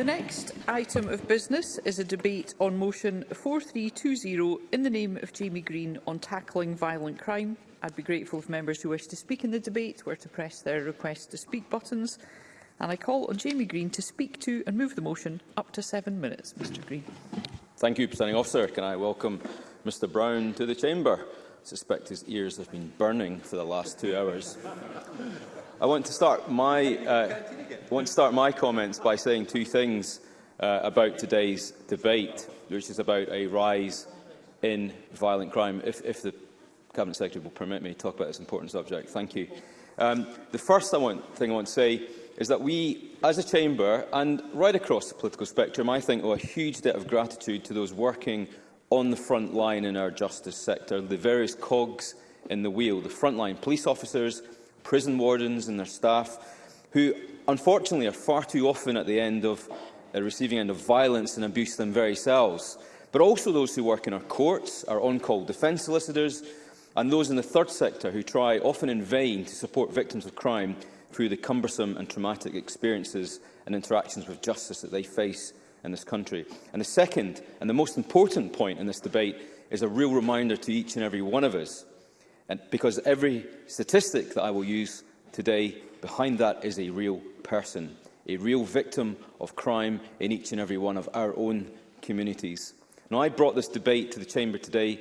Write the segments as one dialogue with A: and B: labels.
A: The next item of business is a debate on motion 4320 in the name of Jamie Green on tackling violent crime. I'd be grateful if members who wish to speak in the debate were to press their request to speak buttons. And I call on Jamie Green to speak to and move the motion up to seven minutes. Mr Green.
B: Thank you, Presiding Officer. Can I welcome Mr Brown to the Chamber? I suspect his ears have been burning for the last two hours. I want to start my... Uh, I want to start my comments by saying two things uh, about today's debate, which is about a rise in violent crime. If, if the Cabinet Secretary will permit me to talk about this important subject, thank you. Um, the first I want, thing I want to say is that we, as a chamber and right across the political spectrum, I think owe a huge debt of gratitude to those working on the front line in our justice sector, the various cogs in the wheel, the frontline police officers, prison wardens and their staff, who unfortunately are far too often at the end of uh, receiving end of violence and abuse them very selves, but also those who work in our courts, our on-call defence solicitors, and those in the third sector who try, often in vain, to support victims of crime through the cumbersome and traumatic experiences and interactions with justice that they face in this country. And the second and the most important point in this debate is a real reminder to each and every one of us, and because every statistic that I will use today behind that is a real person, a real victim of crime in each and every one of our own communities. Now, I brought this debate to the Chamber today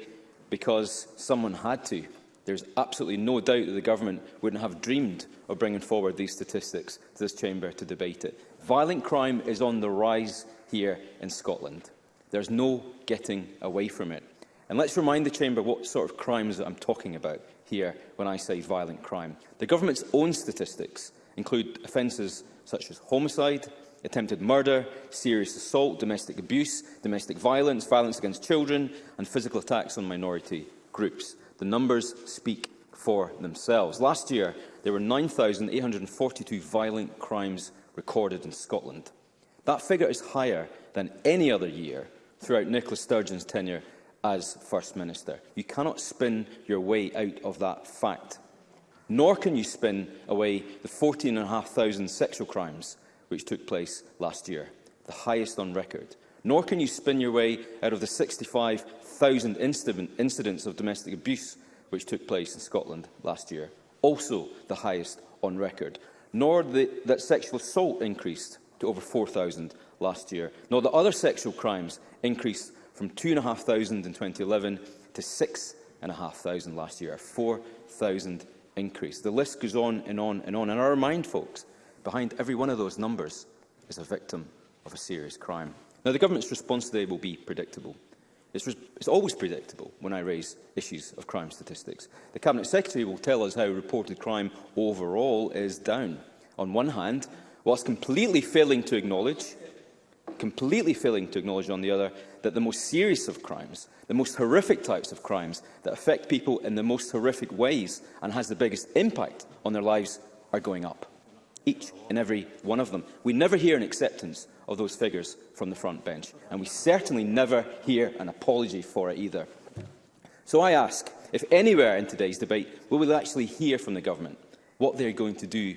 B: because someone had to. There's absolutely no doubt that the government wouldn't have dreamed of bringing forward these statistics to this chamber to debate it. Violent crime is on the rise here in Scotland. There's no getting away from it. And let's remind the chamber what sort of crimes I'm talking about here when I say violent crime. The government's own statistics include offences such as homicide, attempted murder, serious assault, domestic abuse, domestic violence, violence against children and physical attacks on minority groups. The numbers speak for themselves. Last year, there were 9,842 violent crimes recorded in Scotland. That figure is higher than any other year throughout Nicola Sturgeon's tenure as First Minister. You cannot spin your way out of that fact nor can you spin away the 14,500 sexual crimes which took place last year, the highest on record. Nor can you spin your way out of the 65,000 incidents of domestic abuse which took place in Scotland last year, also the highest on record. Nor the, that sexual assault increased to over 4,000 last year, nor that other sexual crimes increased from 2,500 in 2011 to 6,500 last year, a 4,000 increase. The list goes on and on and on. And our mind, folks, behind every one of those numbers is a victim of a serious crime. Now, the government's response today will be predictable. It's, it's, always predictable when I raise issues of crime statistics. The Cabinet Secretary will tell us how reported crime overall is down. On one hand, whilst completely failing to acknowledge, completely failing to acknowledge on the other, that the most serious of crimes, the most horrific types of crimes that affect people in the most horrific ways and has the biggest impact on their lives are going up. Each and every one of them. We never hear an acceptance of those figures from the front bench, and we certainly never hear an apology for it either. So I ask, if anywhere in today's debate, will we actually hear from the government what they're going to do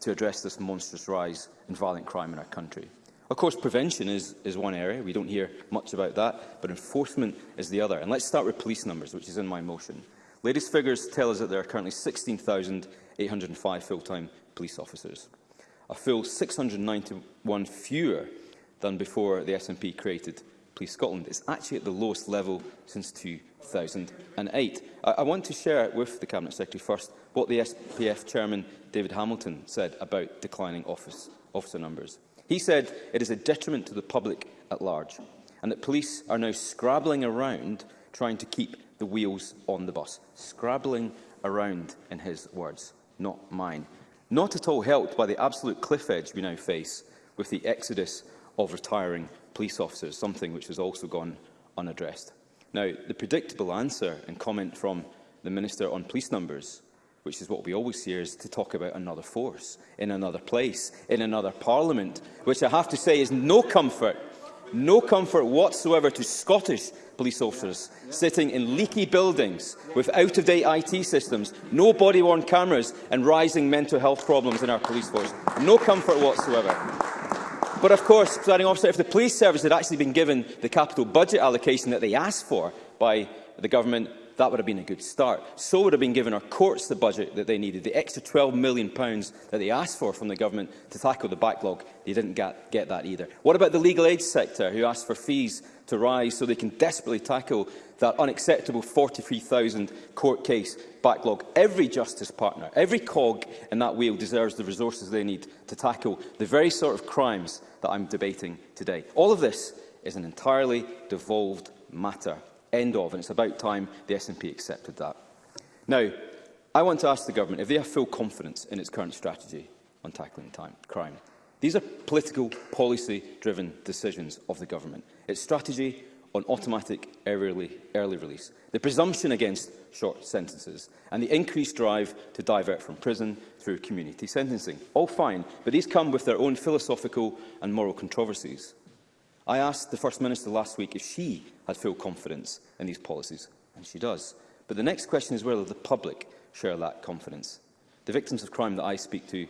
B: to address this monstrous rise in violent crime in our country? Of course, prevention is, is one area. We don't hear much about that, but enforcement is the other. And let's start with police numbers, which is in my motion. Latest figures tell us that there are currently 16,805 full-time police officers, a full 691 fewer than before the SNP created Police Scotland. It's actually at the lowest level since 2008. I, I want to share with the Cabinet Secretary first what the SPF Chairman David Hamilton said about declining office, officer numbers. He said it is a detriment to the public at large and that police are now scrabbling around trying to keep the wheels on the bus. Scrabbling around, in his words, not mine. Not at all helped by the absolute cliff edge we now face with the exodus of retiring police officers, something which has also gone unaddressed. Now, the predictable answer and comment from the Minister on police numbers which is what we always hear, is to talk about another force, in another place, in another parliament, which I have to say is no comfort, no comfort whatsoever to Scottish police officers sitting in leaky buildings with out-of-date IT systems, no body-worn cameras and rising mental health problems in our police force. No comfort whatsoever. But of course, presiding officer, if the police service had actually been given the capital budget allocation that they asked for by the government, that would have been a good start. So would have been given our courts the budget that they needed, the extra £12 million that they asked for from the government to tackle the backlog. They didn't get, get that either. What about the legal aid sector, who asked for fees to rise so they can desperately tackle that unacceptable 43,000 court case backlog. Every justice partner, every cog in that wheel deserves the resources they need to tackle the very sort of crimes that I'm debating today. All of this is an entirely devolved matter end of, and it's about time the SNP accepted that. Now, I want to ask the government if they have full confidence in its current strategy on tackling time, crime. These are political, policy-driven decisions of the government. Its strategy on automatic early, early release, the presumption against short sentences, and the increased drive to divert from prison through community sentencing. All fine, but these come with their own philosophical and moral controversies. I asked the First Minister last week if she had full confidence in these policies, and she does. But the next question is whether the public share that confidence. The victims of crime that I speak to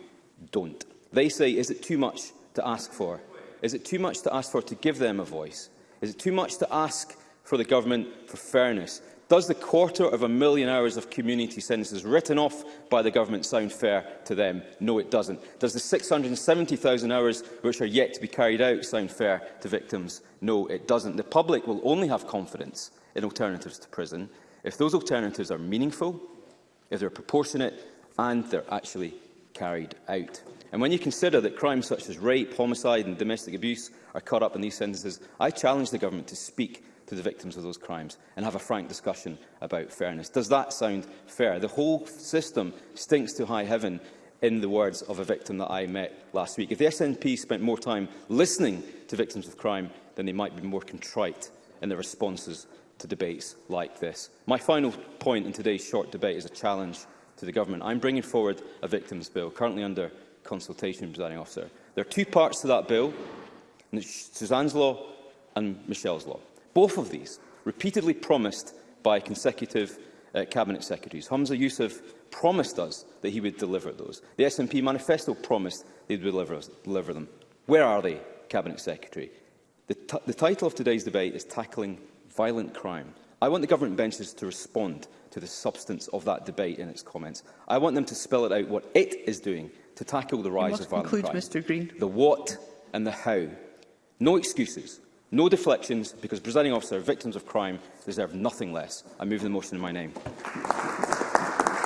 B: don't. They say, is it too much to ask for? Is it too much to ask for to give them a voice? Is it too much to ask for the government for fairness, Does the quarter of a million hours of community sentences written off by the government sound fair to them? No, it doesn't. Does the 670,000 hours which are yet to be carried out sound fair to victims? No, it doesn't. The public will only have confidence in alternatives to prison if those alternatives are meaningful, if they're proportionate and they're actually carried out. And when you consider that crimes such as rape, homicide and domestic abuse are caught up in these sentences, I challenge the government to speak to the victims of those crimes and have a frank discussion about fairness. Does that sound fair? The whole system stinks to high heaven in the words of a victim that I met last week. If the SNP spent more time listening to victims of crime, then they might be more contrite in their responses to debates like this. My final point in today's short debate is a challenge to the government. I'm bringing forward a victims bill, currently under consultation, presiding officer. There are two parts to that bill, Suzanne's law and Michelle's law. Both of these repeatedly promised by consecutive uh, cabinet secretaries. Humza Yousaf promised us that he would deliver those. The SNP manifesto promised they would deliver, us, deliver them. Where are they, cabinet secretary? The, the title of today's debate is Tackling Violent Crime. I want the government benches to respond to the substance of that debate in its comments. I want them to spell it out what it is doing to tackle the rise of violent crime.
A: Mr. Green.
B: The what and the how. No excuses. No deflections, because, presiding officer, victims of crime deserve nothing less. I move the motion in my name.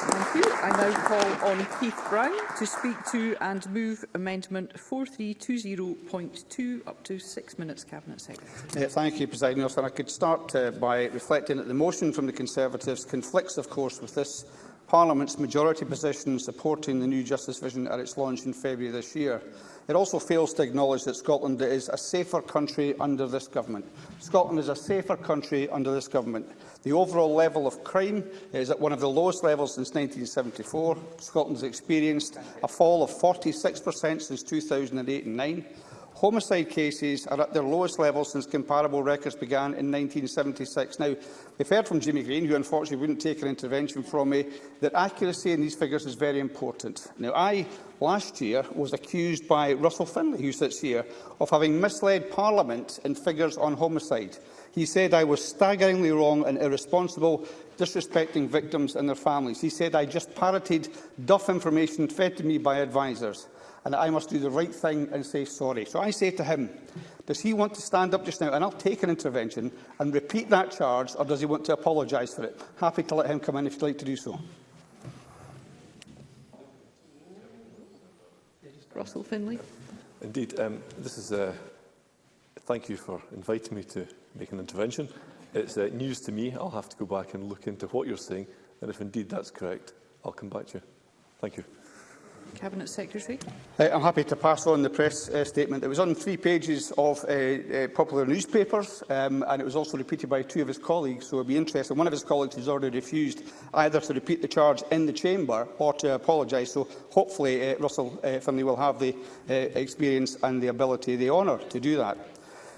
A: Thank you. I now call on Keith Brown to speak to and move Amendment 4320.2 up to six minutes, Cabinet Secretary.
C: Uh, thank you, presiding Officer. I could start uh, by reflecting that the motion from the Conservatives conflicts, of course, with this Parliament's majority position supporting the new justice vision at its launch in February this year. It also fails to acknowledge that Scotland is a safer country under this government. Scotland is a safer country under this government. The overall level of crime is at one of the lowest levels since 1974. Scotland has experienced a fall of 46 since 2008 and 2009 homicide cases are at their lowest level since comparable records began in 1976. Now, we've heard from Jimmy Green, who unfortunately wouldn't take an intervention from me, that accuracy in these figures is very important. Now, I last year was accused by Russell Finlay, who sits here, of having misled Parliament in figures on homicide. He said I was staggeringly wrong and irresponsible, disrespecting victims and their families. He said I just parroted duff information fed to me by advisers and I must do the right thing and say sorry. So I say to him, does he want to stand up just now and I'll take an intervention and repeat that charge, or does he want to apologise for it? Happy to let him come in if you'd like to do so.
A: Russell Finlay.
D: Indeed, um, this is a uh, thank you for inviting me to make an intervention. It's uh, news to me. I'll have to go back and look into what you're saying, and if indeed that's correct, I'll come back to you. Thank you.
A: Cabinet Secretary.
C: Uh, I'm happy to pass on the press uh, statement. It was on three pages of uh, uh, popular newspapers, um, and it was also repeated by two of his colleagues, so it would be interesting. One of his colleagues has already refused either to repeat the charge in the chamber or to apologise, so hopefully uh, Russell uh, Finlay will have the uh, experience and the ability, the honour to do that.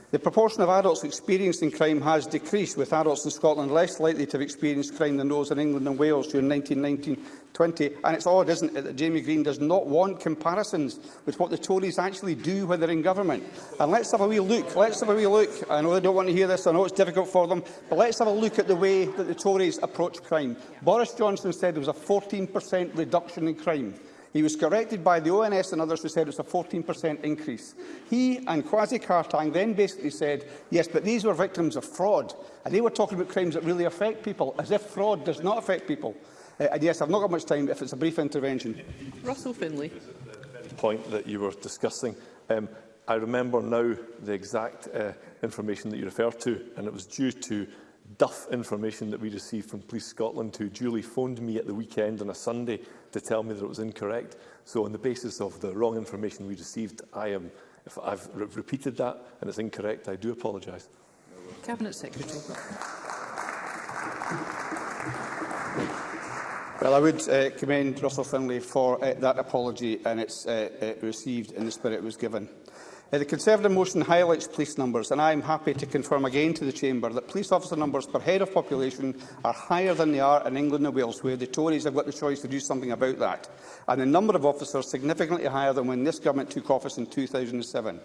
C: The proportion of adults experienced in crime has decreased, with adults in Scotland less likely to have experienced crime than those in England and Wales during 1919-20. And it's odd, isn't it, that Jamie Green does not want comparisons with what the Tories actually do when they're in government. And let's have a wee look. Let's have a wee look. I know they don't want to hear this. I know it's difficult for them. But let's have a look at the way that the Tories approach crime. Boris Johnson said there was a 14% reduction in crime. He was corrected by the ONS and others who said it was a 14% increase. He and Kwasi Kartang then basically said, yes, but these were victims of fraud. And they were talking about crimes that really affect people, as if fraud does not affect people. Uh, and yes, I've not got much time if it's a brief intervention.
A: Russell Finlay.
D: point that you were discussing. Um, I remember now the exact uh, information that you referred to, and it was due to duff information that we received from Police Scotland, who duly phoned me at the weekend on a Sunday to tell me that it was incorrect. So on the basis of the wrong information we received, I am, if I've re repeated that and it's incorrect, I do apologise.
A: Cabinet Secretary.
C: Well, I would uh, commend Russell Finlay for uh, that apology and it's uh, uh, received in the spirit it was given. Uh, the Conservative motion highlights police numbers, and I am happy to confirm again to the Chamber that police officer numbers per head of population are higher than they are in England and Wales, where the Tories have got the choice to do something about that, and the number of officers significantly higher than when this government took office in 2007.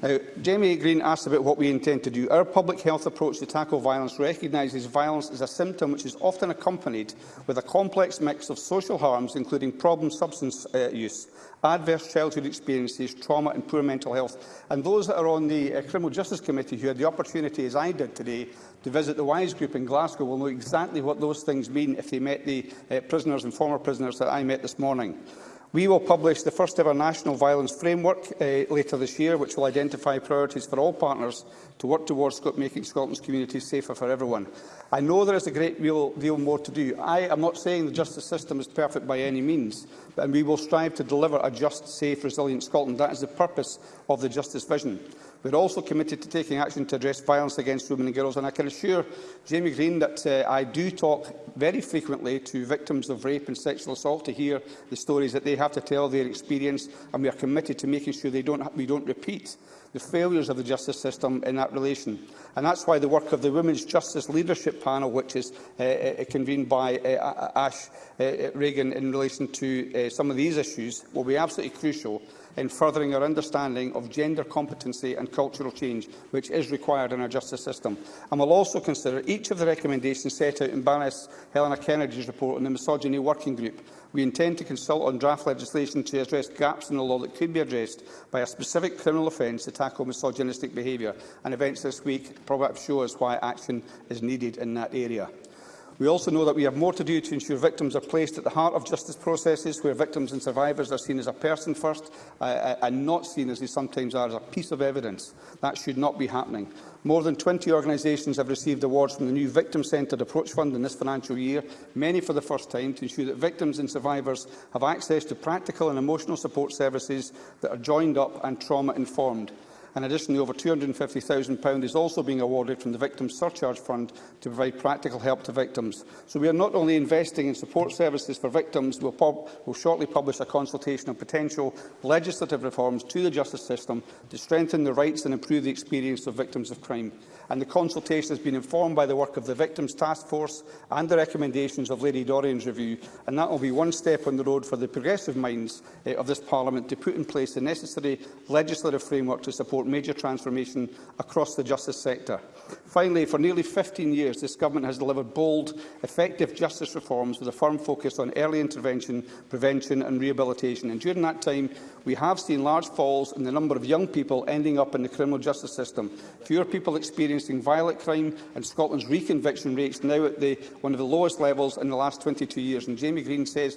C: Now, Jamie Green asked about what we intend to do. Our public health approach to tackle violence recognises violence as a symptom which is often accompanied with a complex mix of social harms, including problem substance uh, use, adverse childhood experiences, trauma and poor mental health. And those that are on the uh, Criminal Justice Committee who had the opportunity, as I did today, to visit the WISE group in Glasgow will know exactly what those things mean if they met the uh, prisoners and former prisoners that I met this morning. We will publish the first ever National Violence Framework uh, later this year, which will identify priorities for all partners to work towards making Scotland's communities safer for everyone. I know there is a great deal, deal more to do. I am not saying the justice system is perfect by any means, but, we will strive to deliver a just, safe, resilient Scotland. That is the purpose of the justice vision. We are also committed to taking action to address violence against women and girls, and I can assure Jamie Green that uh, I do talk very frequently to victims of rape and sexual assault to hear the stories that they have to tell their experience, and we are committed to making sure they don't, we don't repeat the failures of the justice system in that relation. And that's why the work of the Women's Justice Leadership Panel, which is uh, uh convened by uh, Ash uh, uh, Reagan in relation to uh, some of these issues, will be absolutely crucial in furthering our understanding of gender competency and cultural change, which is required in our justice system, and will also consider each of the recommendations set out in Baroness Helena Kennedy's report on the Misogyny Working Group. We intend to consult on draft legislation to address gaps in the law that could be addressed by a specific criminal offence to tackle misogynistic behaviour, and events this week perhaps show us why action is needed in that area. We also know that we have more to do to ensure victims are placed at the heart of justice processes, where victims and survivors are seen as a person first uh, uh and not seen as they sometimes are as a piece of evidence. That should not be happening. More than 20 organisations have received awards from the new Victim Centred Approach Fund in this financial year, many for the first time, to ensure that victims and survivors have access to practical and emotional support services that are joined up and trauma-informed and the over £250,000 is also being awarded from the Victims Surcharge Fund to provide practical help to victims. So we are not only investing in support services for victims, we will we'll shortly publish a consultation on potential legislative reforms to the justice system to strengthen the rights and improve the experience of victims of crime and the consultation has been informed by the work of the Victims Task Force and the recommendations of Lady Dorian's review, and that will be one step on the road for the progressive minds eh, of this Parliament to put in place the necessary legislative framework to support major transformation across the justice sector. Finally, for nearly 15 years, this government has delivered bold, effective justice reforms with a firm focus on early intervention, prevention and rehabilitation. And during that time, we have seen large falls in the number of young people ending up in the criminal justice system. Fewer people experience experiencing violent crime and Scotland's reconviction rates now at the, one of the lowest levels in the last 22 years. And Jamie Green says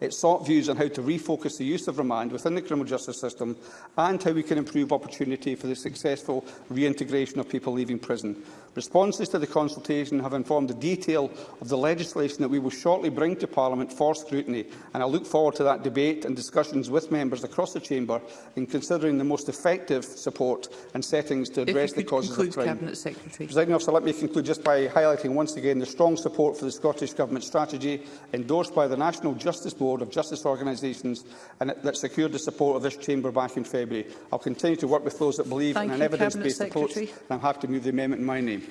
C: It sought views on how to refocus the use of remand within the criminal justice system and how we can improve opportunity for the successful reintegration of people leaving prison. Responses to the consultation have informed the detail of the legislation that we will shortly bring to Parliament for scrutiny, and I look forward to that debate and discussions with members across the Chamber in considering the most effective support and settings to address the causes of crime.
A: Cabinet Secretary.
C: Presiding officer, let me conclude just by highlighting once again the strong support for the Scottish Government strategy endorsed by the National Justice Board of Justice Organisations and that secured the support of this Chamber back in February. I'll continue to work with those that believe
A: Thank
C: in an evidence-based approach, and I'm happy to move the amendment in my name.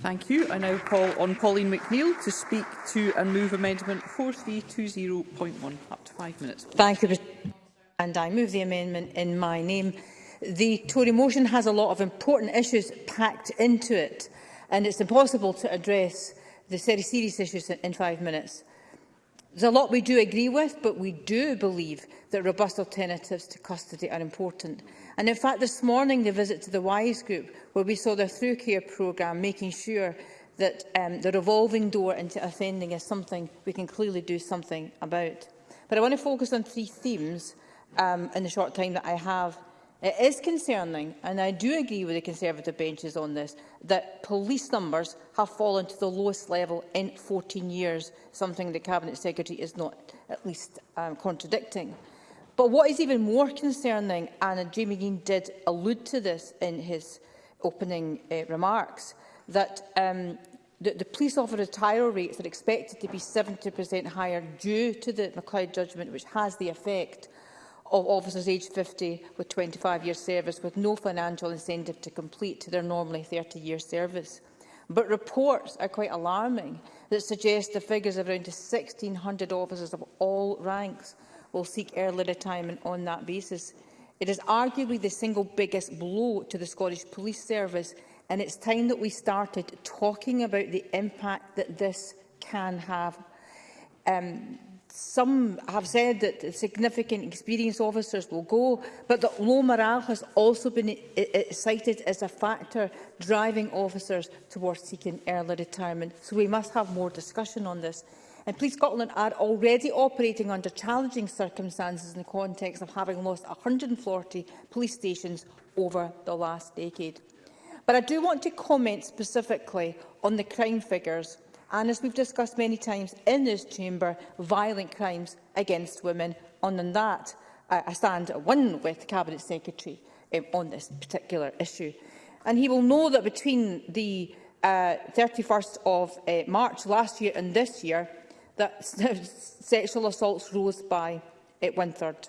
A: Thank you. I now call on Pauline McNeill to speak to and move amendment 4320.1. Up to five minutes. Please.
E: Thank you. And I move the amendment in my name. The Tory motion has a lot of important issues packed into it, and it's impossible to address the very serious issues in five minutes. There's a lot we do agree with, but we do believe that robust alternatives to custody are important. And in fact, this morning, the visit to the WISE group, where we saw their through care programme, making sure that um, the revolving door into offending is something we can clearly do something about. But I want to focus on three themes um, in the short time that I have. It is concerning, and I do agree with the Conservative benches on this, that police numbers have fallen to the lowest level in 14 years, something the Cabinet Secretary is not at least um, contradicting. But what is even more concerning, and Jamie Green did allude to this in his opening uh, remarks, that um, the, the police officer retirement rates are expected to be 70% higher due to the McLeod judgment, which has the effect of officers aged 50 with 25 years service with no financial incentive to complete their normally 30 year service. But reports are quite alarming that suggest the figures of around 1,600 officers of all ranks will seek early retirement on that basis. It is arguably the single biggest blow to the Scottish Police Service and it's time that we started talking about the impact that this can have. Um, some have said that significant experienced officers will go, but that low morale has also been cited as a factor driving officers towards seeking early retirement. So we must have more discussion on this. And Police Scotland are already operating under challenging circumstances in the context of having lost 140 police stations over the last decade. But I do want to comment specifically on the crime figures and, as we've discussed many times in this chamber, violent crimes against women. On that, I stand at one with the Cabinet Secretary um, on this particular issue. And he will know that between the uh, 31st of uh, March last year and this year, that sexual assaults rose by at one-third.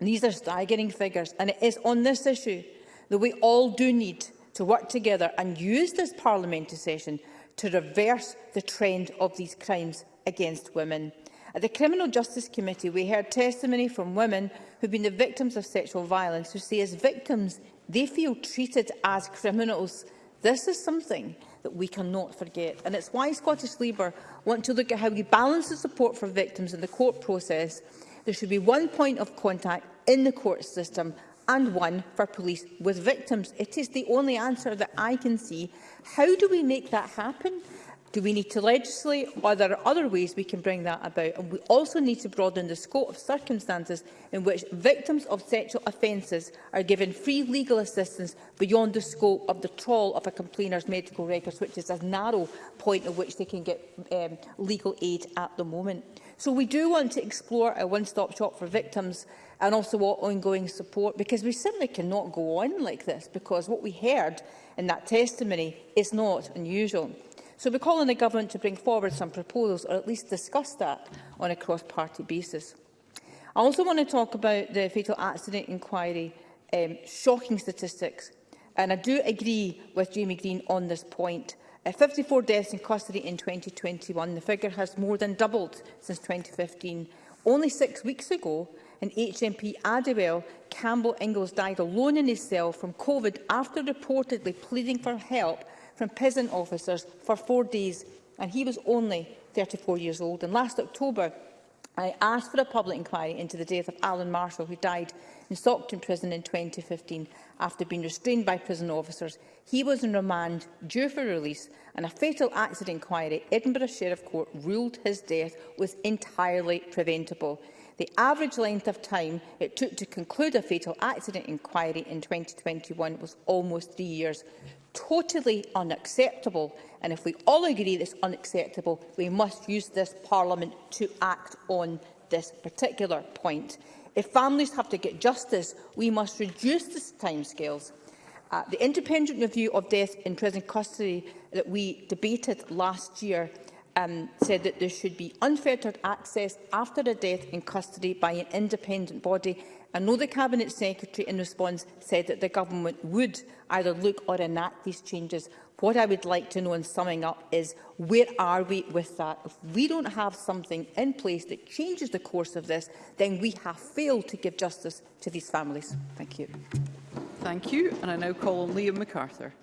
E: These are staggering figures, and it is on this issue that we all do need to work together and use this parliamentary session to reverse the trend of these crimes against women. At the Criminal Justice Committee, we heard testimony from women who have been the victims of sexual violence who say as victims they feel treated as criminals. This is something that we cannot forget, and it's why Scottish Labour want to look at how you balance the support for victims in the court process, there should be one point of contact in the court system and one for police with victims. It is the only answer that I can see. How do we make that happen? Do we need to legislate? Are there other ways we can bring that about? And we also need to broaden the scope of circumstances in which victims of sexual offences are given free legal assistance beyond the scope of the trawl of a complainer's medical records, which is a narrow point at which they can get um, legal aid at the moment. So we do want to explore a one-stop shop for victims and also what ongoing support because we simply cannot go on like this because what we heard in that testimony is not unusual. So we call on the government to bring forward some proposals or at least discuss that on a cross-party basis. I also want to talk about the fatal accident inquiry um, shocking statistics. And I do agree with Jamie Green on this point. Uh, 54 deaths in custody in 2021. The figure has more than doubled since 2015. Only six weeks ago, an HMP Adewell Campbell Ingalls died alone in his cell from COVID after reportedly pleading for help from prison officers for four days, and he was only 34 years old. And last October, I asked for a public inquiry into the death of Alan Marshall, who died in Stockton Prison in 2015 after being restrained by prison officers. He was in remand, due for release, and a fatal accident inquiry, Edinburgh Sheriff Court ruled his death was entirely preventable. The average length of time it took to conclude a fatal accident inquiry in 2021 was almost three years totally unacceptable. And if we all agree this unacceptable, we must use this Parliament to act on this particular point. If families have to get justice, we must reduce the timescales. Uh, the independent review of death in prison custody that we debated last year um, said that there should be unfettered access after a death in custody by an independent body I know the Cabinet Secretary in response said that the Government would either look or enact these changes. What I would like to know in summing up is where are we with that? If we don't have something in place that changes the course of this, then we have failed to give justice to these families. Thank you.
A: Thank you. And I now call on Liam MacArthur.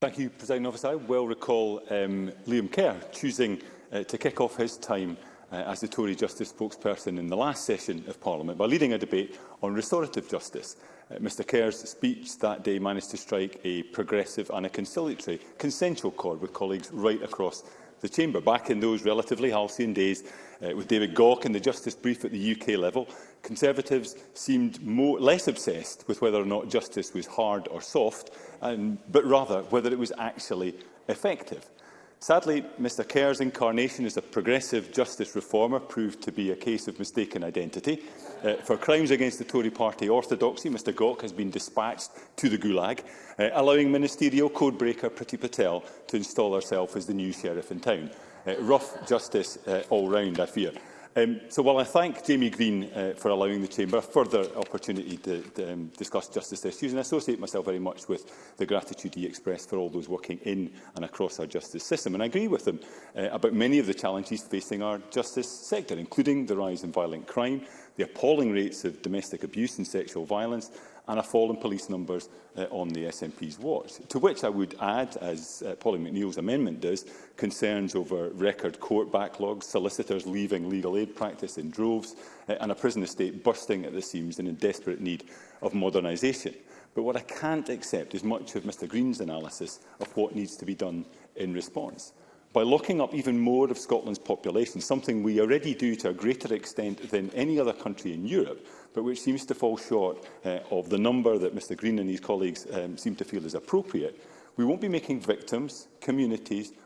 F: Thank you, President Officer. I well recall um, Liam Kerr choosing uh, to kick off his time uh, as the Tory Justice spokesperson in the last session of Parliament by leading a debate on restorative justice. Uh, Mr Kerr's speech that day managed to strike a progressive and a conciliatory, consensual chord with colleagues right across the Chamber. Back in those relatively halcyon days uh, with David Gawke and the Justice Brief at the UK level, Conservatives seemed more, less obsessed with whether or not justice was hard or soft, and, but rather whether it was actually effective. Sadly, Mr Kerr's incarnation as a progressive justice reformer proved to be a case of mistaken identity. Uh, for crimes against the Tory party orthodoxy, Mr Gok has been dispatched to the Gulag, uh, allowing ministerial codebreaker Priti Patel to install herself as the new sheriff in town. Uh, rough justice uh, all round, I fear. Um, so while I thank Jamie Green uh, for allowing the Chamber a further opportunity to, to um, discuss justice issues and I associate myself very much with the gratitude he expressed for all those working in and across our justice system and I agree with him uh, about many of the challenges facing our justice sector including the rise in violent crime, the appalling rates of domestic abuse and sexual violence and a fall in police numbers uh, on the SNP's watch. To which I would add, as uh, Polly McNeill's amendment does, concerns over record court backlogs, solicitors leaving legal aid practice in droves, uh, and a prison estate bursting at the seams and in desperate need of modernisation. But what I can't accept is much of Mr Green's analysis of what needs to be done in response. By locking up even more of Scotland's population, something we already do to a greater extent than any other country in Europe, but which seems to fall short uh, of the number that Mr Green and his colleagues um, seem to feel is appropriate, we won't be making victims, communities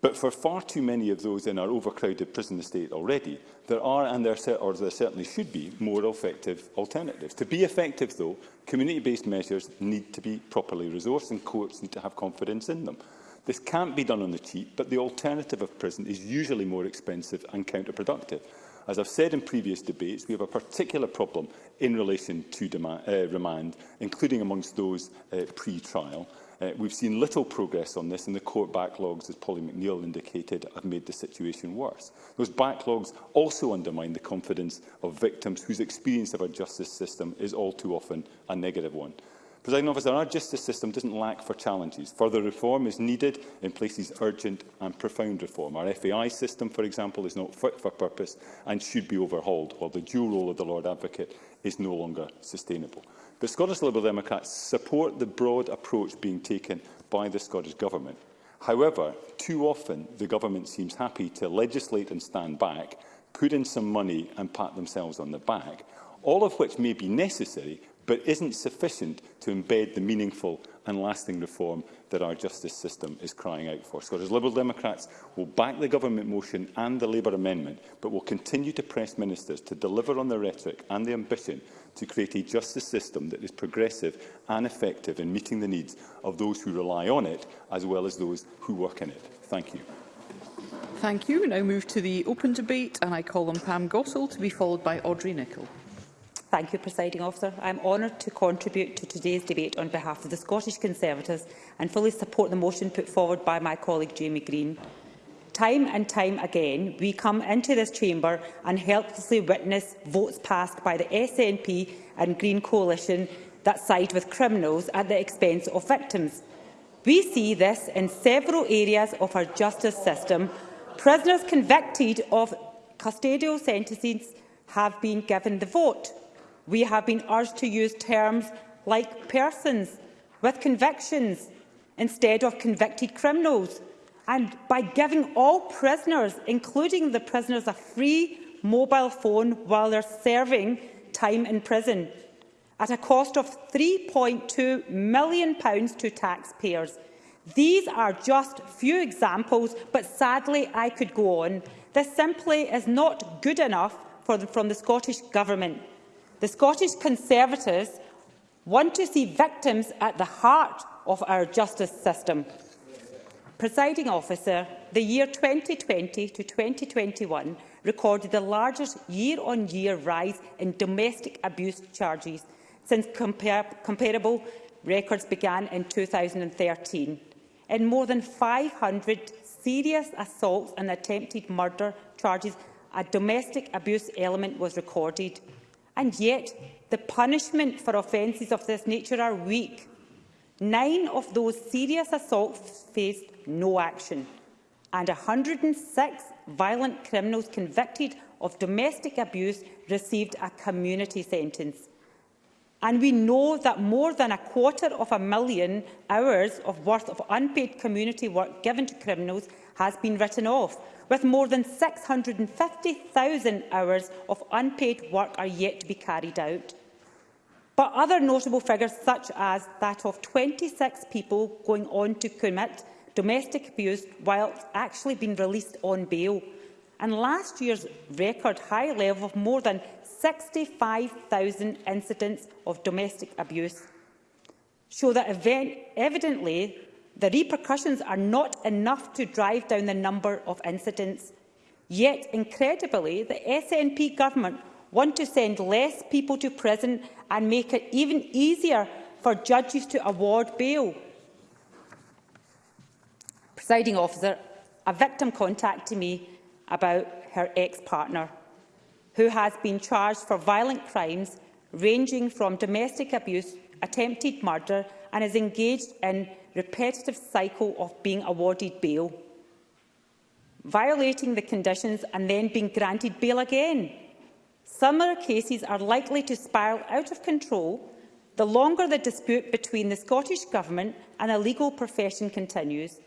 F: But
G: for
F: far too many of those in our overcrowded prison estate already, there are, and there, or there certainly should be, more effective alternatives. To be effective, though, community-based measures need to be properly resourced and courts need to have confidence in them. This can't be done on the cheap, but the alternative of prison is usually more expensive and counterproductive. As I've said in previous debates, we have a particular problem in relation to demand, uh, remand, including amongst those uh, pre-trial. Uh, we've seen little progress on this, and the court backlogs, as Polly McNeill indicated, have made the situation worse. Those backlogs also undermine the confidence of victims whose experience of our justice system is all too often a negative one. President Officer, our justice system doesn't lack for challenges. Further reform is needed in places urgent and profound reform. Our FAI system, for example, is not fit for purpose and should be overhauled, while the dual role of the Lord Advocate is no longer sustainable. The Scottish Liberal Democrats support the broad approach being taken by the Scottish Government. However, too often the Government seems happy to legislate and stand back, put in some money and pat themselves on the back, all of which may be necessary but isn't sufficient to embed the meaningful and lasting reform that our justice system is crying out for. Scottish Liberal Democrats will back the government motion and the Labour amendment, but will continue to press ministers to deliver on the rhetoric and the ambition to create a justice system that is progressive and effective in meeting the needs of those who rely on it, as well as those who work in it. Thank you.
A: Thank you. We now move to the open debate, and I call on Pam Gossel to be followed by Audrey Nicholl.
H: Thank you, Presiding Officer. I am honoured to contribute to today's debate on behalf of the Scottish Conservatives and fully support the motion put forward by my colleague Jamie Green. Time and time again, we come into this chamber and helplessly witness votes passed by the SNP and Green Coalition that side with criminals at the expense of victims. We see this in several areas of our justice system. Prisoners convicted of custodial sentences have been given the vote. We have been urged to use terms like persons with convictions instead of convicted criminals and by giving all prisoners, including the prisoners, a free mobile phone while they're serving time in prison at a cost of £3.2 million to taxpayers. These are just few examples, but sadly I could go on. This simply is not good enough for the, from the Scottish Government. The Scottish Conservatives want to see victims at the heart of our justice system. Presiding officer, the year 2020 to 2021 recorded the largest year-on-year -year rise in domestic abuse charges since compar comparable records began in 2013. In more than 500 serious assaults and attempted murder charges, a domestic abuse element was recorded. And yet, the punishment for offences of this nature are weak. Nine of those serious assaults faced no action. And 106 violent criminals convicted of domestic abuse received a community sentence. And we know that more than a quarter of a million hours of worth of unpaid community work given to criminals has been written off, with more than 650,000 hours of unpaid work are yet to be carried out. But other notable figures, such as that of 26 people going on to commit domestic abuse while actually being released on bail. And last year's record high level of more than 65,000 incidents of domestic abuse show that event evidently the repercussions are not enough to drive down the number of incidents. Yet, incredibly, the SNP government want to send less people to prison and make it even easier for judges to award bail. Presiding officer, a victim contacted me about her ex-partner, who has been charged for violent crimes ranging from domestic abuse, attempted murder and is engaged in repetitive cycle of being awarded bail, violating the conditions and then being granted bail again. Similar cases are likely to spiral out of control the longer the dispute between the Scottish Government and the legal profession continues.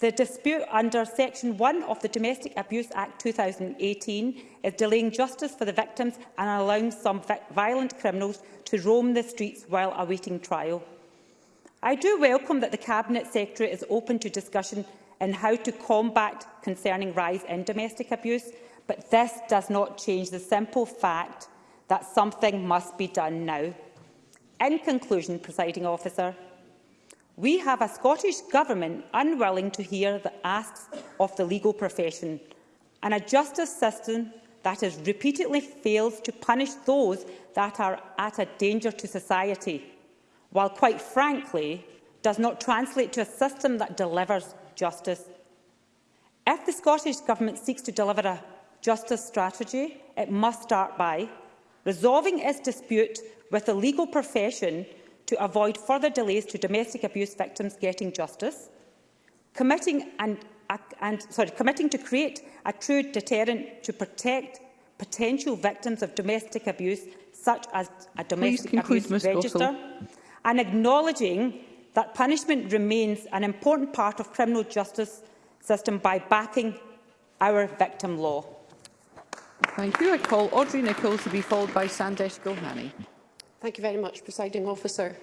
H: The dispute under Section 1 of the Domestic Abuse Act 2018 is delaying justice for the victims and allowing some violent criminals to roam the streets while awaiting trial. I do welcome that the Cabinet Secretary is open to discussion in how to combat concerning rise in domestic abuse, but this does not change the simple fact that something must be done now. In conclusion, presiding officer, We have a Scottish Government unwilling to hear the asks of the legal profession and a justice system that has repeatedly failed to punish those that are at a danger to society, while quite frankly does not translate to a system that delivers justice. If the Scottish Government seeks to deliver a justice strategy, it must start by resolving its dispute with the legal profession to avoid further delays to domestic abuse victims getting justice, committing, and, and, sorry, committing to create a true deterrent to protect potential victims of domestic abuse, such as a domestic conclude, abuse register, and acknowledging that punishment remains an important part of criminal justice system by backing our victim law.
A: Thank you. I call Audrey Nichols to be followed by Sandesh Gohani.
I: Thank you very much, Presiding Officer.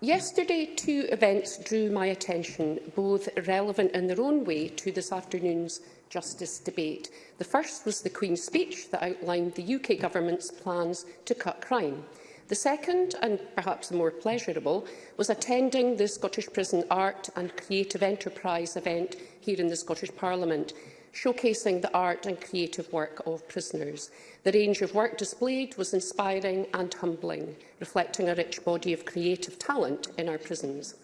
I: Yesterday, two events drew my attention, both relevant in their own way to this afternoon's justice debate. The first was the Queen's speech that outlined the UK government's plans to cut crime. The second, and perhaps the more pleasurable, was attending the Scottish Prison Art and Creative Enterprise event here in the Scottish Parliament showcasing the art and creative work of prisoners. The range of work displayed was inspiring and humbling, reflecting a rich body of creative talent in our prisons.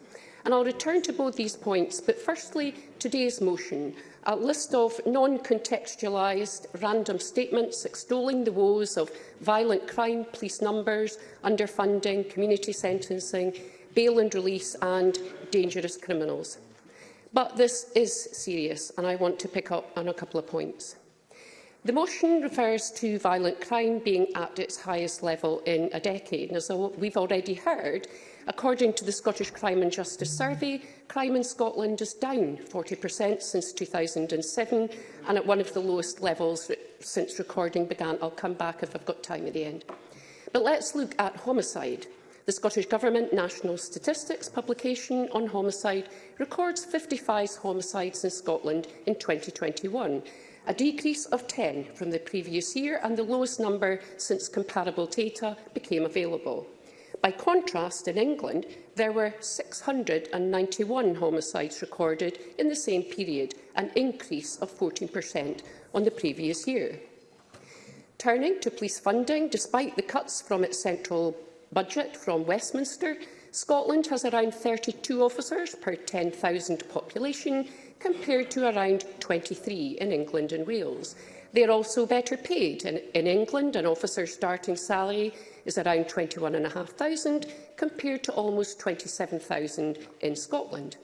I: And I'll return to both these points, but firstly, today's motion, a list of non-contextualised random statements extolling the woes of violent crime, police numbers, underfunding, community sentencing, bail and release and dangerous criminals. But this is serious, and I want to pick up on a couple of points. The motion refers to violent crime being at its highest level in a decade. And as we've already heard, according to the Scottish Crime and Justice Survey, crime in Scotland is down 40% since 2007 and at one of the lowest levels since recording began. I'll come back if I've got time at the end. But let's look at homicide. The Scottish Government National Statistics publication on homicide records 55 homicides in Scotland in 2021, a decrease of 10 from the previous year and the lowest number since comparable data became available. By contrast, in England, there were 691 homicides recorded in the same period, an increase of 14% on the previous year. Turning to police funding, despite the cuts from its central budget from Westminster, Scotland has around 32 officers per 10,000 population, compared to around 23 in England and Wales. They are also better paid. In, in England, an officer's starting salary is around 21,500 compared to almost 27,000 in Scotland.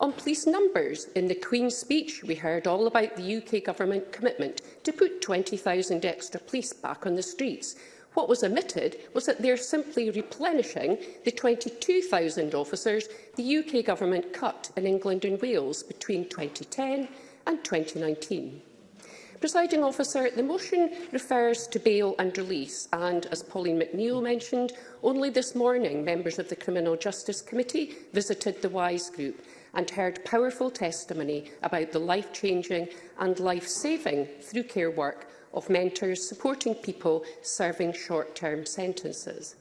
I: On police numbers, in the Queen's speech, we heard all about the UK government commitment to put 20,000 extra police back on the streets, What was omitted was that they're simply replenishing the 22,000 officers the UK government cut in England and Wales between 2010 and 2019. Presiding officer, the motion refers to bail and release and, as Pauline McNeill mentioned, only this morning members of the Criminal Justice Committee visited the WISE group and heard powerful testimony about the life-changing and life-saving through care work of mentors supporting people serving short-term sentences.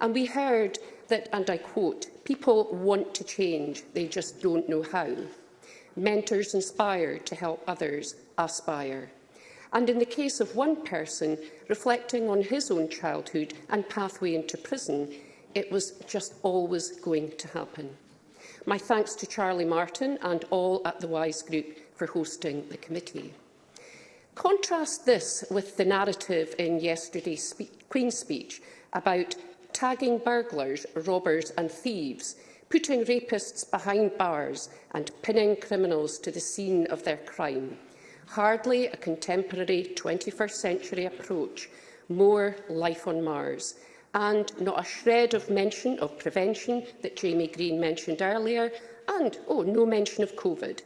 I: And we heard that, and I quote, people want to change, they just don't know how. Mentors inspire to help others aspire. And in the case of one person, reflecting on his own childhood and pathway into prison, it was just always going to happen. My thanks to Charlie Martin and all at the WISE Group for hosting the committee. Contrast this with the narrative in yesterday's spe Queen's speech about tagging burglars, robbers and thieves, putting rapists behind bars and pinning criminals to the scene of their crime. Hardly a contemporary 21st century approach, more life on Mars, and not a shred of mention of prevention that Jamie Green mentioned earlier, and, oh, no mention of COVID.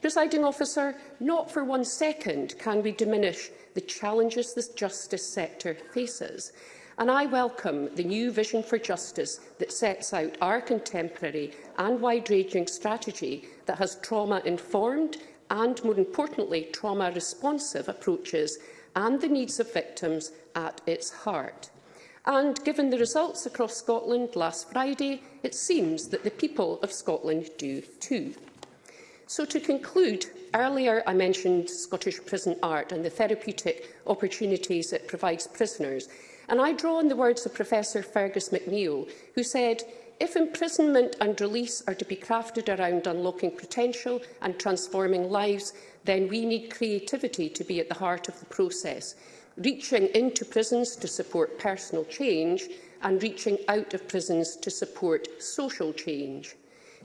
I: Presiding officer, not for one second can we diminish the challenges this justice sector faces. And I welcome the new vision for justice that sets out our contemporary and wide-ranging strategy that has trauma-informed and, more importantly, trauma-responsive approaches and the needs of victims at its heart. And given the results across Scotland last Friday, it seems that the people of Scotland do too. So to conclude, earlier I mentioned Scottish prison art and the therapeutic opportunities it provides prisoners. And I draw on the words of Professor Fergus McNeill, who said, if imprisonment and release are to be crafted around unlocking potential and transforming lives, then we need creativity to be at the heart of the process, reaching into prisons to support personal change and reaching out of prisons to support social change.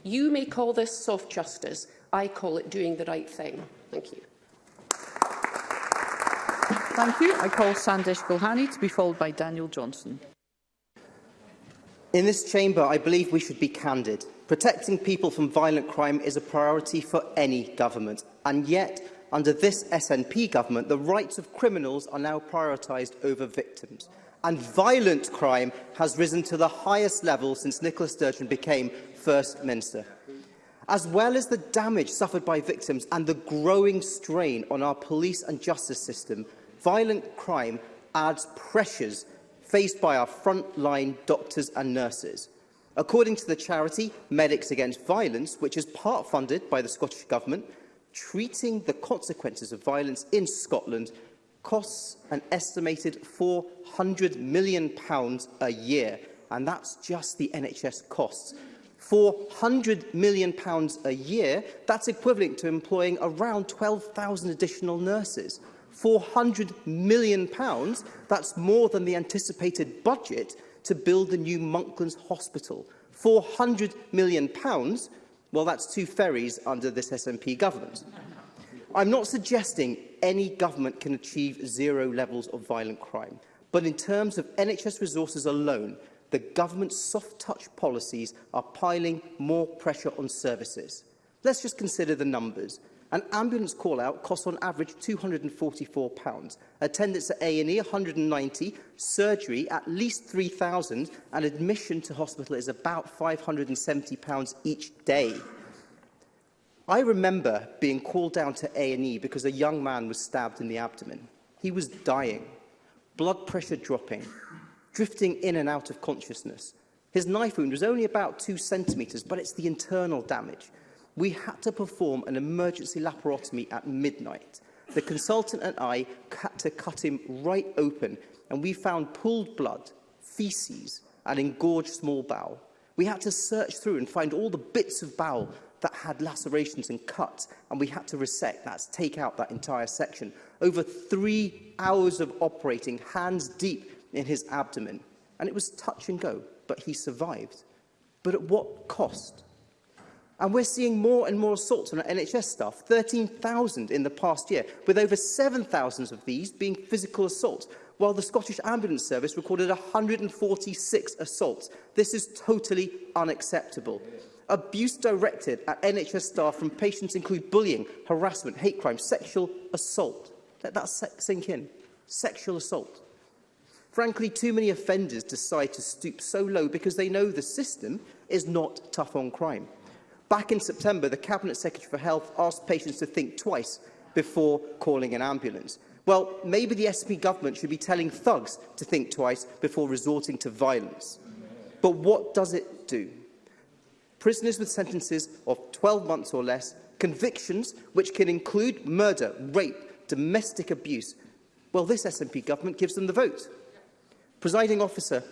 I: You may call this soft justice, I call it doing the right thing. Thank you.
A: Thank you. I call Sandesh Gulhani to be followed by Daniel Johnson.
J: In this chamber, I believe we should be candid. Protecting people from violent crime is a priority for any government. And yet, under this SNP government, the rights of criminals are now prioritised over victims. And violent crime has risen to the highest level since Nicola Sturgeon became First Minister as well as the damage suffered by victims and the growing strain on our police and justice system, violent crime adds pressures faced by our frontline doctors and nurses. According to the charity Medics Against Violence, which is part-funded by the Scottish Government, treating the consequences of violence in Scotland costs an estimated £400 million a year, and that's just the NHS costs. 400 million pounds a year. That's equivalent to employing around 12,000 additional nurses. 400 million, pounds that's more than the anticipated budget to build the new Monklands Hospital. 400 million, pounds well, that's two ferries under this SNP government. I'm not suggesting any government can achieve zero levels of violent crime, but in terms of NHS resources alone, the government's soft-touch policies are piling more pressure on services. Let's just consider the numbers. An ambulance call-out costs on average £244, attendance at A&E 190, surgery at least 3,000 and admission to hospital is about £570 each day. I remember being called down to A&E because a young man was stabbed in the abdomen. He was dying, blood pressure dropping, drifting in and out of consciousness. His knife wound was only about two centimetres, but it's the internal damage. We had to perform an emergency laparotomy at midnight. The consultant and I had to cut him right open, and we found pooled blood, faeces, and engorged small bowel. We had to search through and find all the bits of bowel that had lacerations and cuts, and we had to resect, that's take out that entire section. Over three hours of operating, hands deep, in his abdomen. And it was touch and go, but he survived. But at what cost? And we're seeing more and more assaults on our NHS staff, 13,000 in the past year, with over 7,000 of these being physical assaults, while the Scottish Ambulance Service recorded 146 assaults. This is totally unacceptable. Abuse directed at NHS staff from patients include bullying, harassment, hate crime, sexual assault. Let that sink in. Sexual assault. Frankly, too many offenders decide to stoop so low because they know the system is not tough on crime. Back in September, the Cabinet Secretary for Health asked patients to think twice before calling an ambulance. Well, maybe the SP government should be telling thugs to think twice before resorting to violence. But what does it do? Prisoners with sentences of 12 months or less, convictions which can include murder, rape, domestic abuse, well, this SNP government gives them the vote. Presiding officer,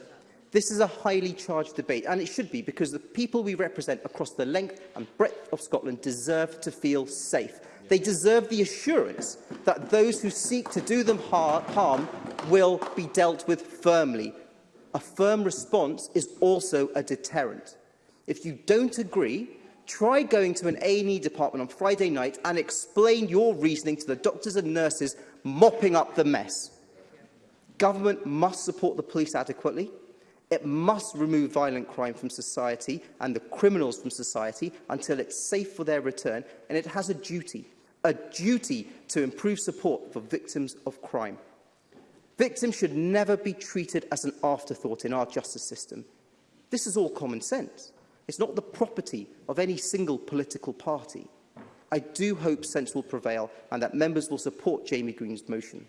J: this is a highly charged debate, and it should be, because the people we represent across the length and breadth of Scotland deserve to feel safe. They deserve the assurance that those who seek to do them har harm will be dealt with firmly. A firm response is also a deterrent. If you don't agree, try going to an A&E department on Friday night and explain your reasoning to the doctors and nurses mopping up the mess. Government must support the police adequately. It must remove violent crime from society and the criminals from society until it's safe for their return, and it has a duty, a duty to improve support for victims of crime. Victims should never be treated as an afterthought in our justice system. This is all common sense. It's not the property of any single political party. I do hope sense will prevail and that members will support Jamie Green's motion.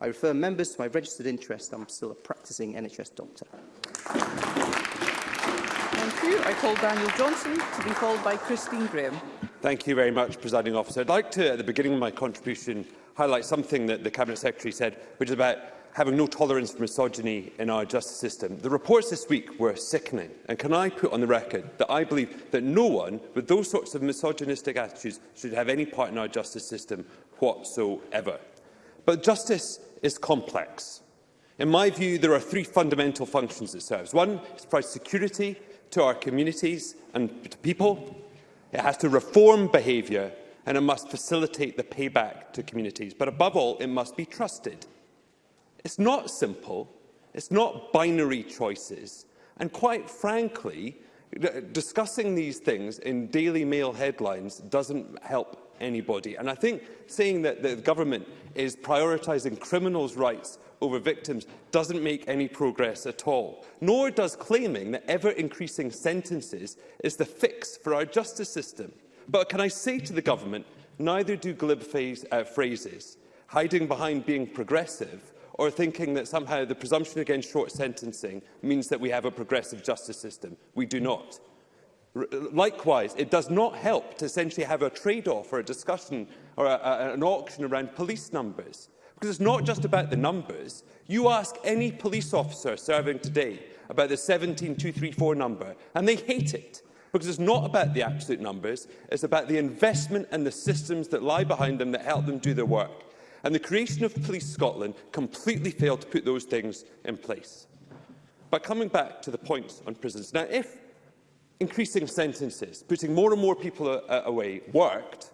J: I refer members to my registered interest. I'm still a practising NHS doctor.
A: Thank you. I call Daniel Johnson to be followed by Christine Graham.
K: Thank you very much, Presiding Officer. I'd like to, at the beginning of my contribution, highlight something that the Cabinet Secretary said, which is about having no tolerance for misogyny in our justice system. The reports this week were sickening, and can I put on the record that I believe that no one with those sorts of misogynistic attitudes should have any part in our justice system whatsoever. But justice is complex. In my view, there are three fundamental functions it serves. One, it provides security to our communities and to people. It has to reform behaviour and it must facilitate the payback to communities. But above all, it must be trusted. It's not simple. It's not binary choices. And quite frankly, discussing these things in Daily Mail headlines doesn't help anybody. And I think saying that the government is prioritising criminals' rights over victims doesn't make any progress at all, nor does claiming that ever-increasing sentences is the fix for our justice system. But can I say to the government, neither do glib phase, uh, phrases, hiding behind being progressive or thinking that somehow the presumption against short sentencing means that we have a progressive justice system. We do not. Likewise, it does not help to essentially have a trade-off or a discussion or a, a, an auction around police numbers. Because it's not just about the numbers. You ask any police officer serving today about the 17234 number, and they hate it. Because it's not about the absolute numbers, it's about the investment and the systems that lie behind them that help them do their work. And the creation of Police Scotland completely failed to put those things in place. But coming back to the points on prisons. Now, if increasing sentences, putting more and more people away, worked,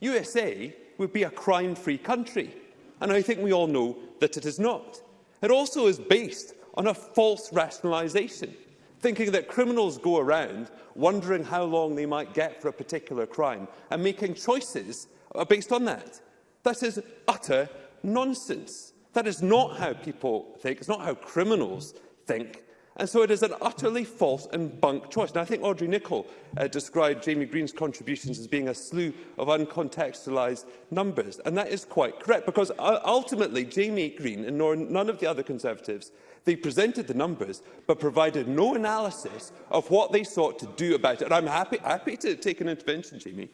K: USA would be a crime-free country. And I think we all know that it is not. It also is based on a false rationalisation, thinking that criminals go around wondering how long they might get for a particular crime and making choices uh, based on that. That is utter nonsense. That is not how people think. It's not how criminals think. And so it is an utterly false and bunk choice. And I think Audrey Nicholl uh, described Jamie Green's contributions as being a slew of uncontextualised numbers. And that is quite correct, because uh, ultimately Jamie Green and nor none of the other Conservatives, they presented the numbers, but provided no analysis of what they sought to do about it. And I'm happy, happy to take an intervention, Jamie.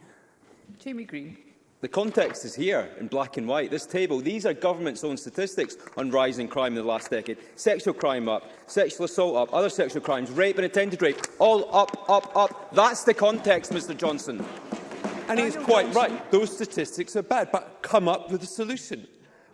A: Jamie Green.
B: The context is here in black and white. This table, these are government's own statistics on rising crime in the last decade. Sexual crime up, sexual assault up, other sexual crimes, rape and attempted rape, all up, up, up. That's the context, Mr Johnson.
K: And he's quite Johnson. right. Those statistics are bad, but come up with a solution.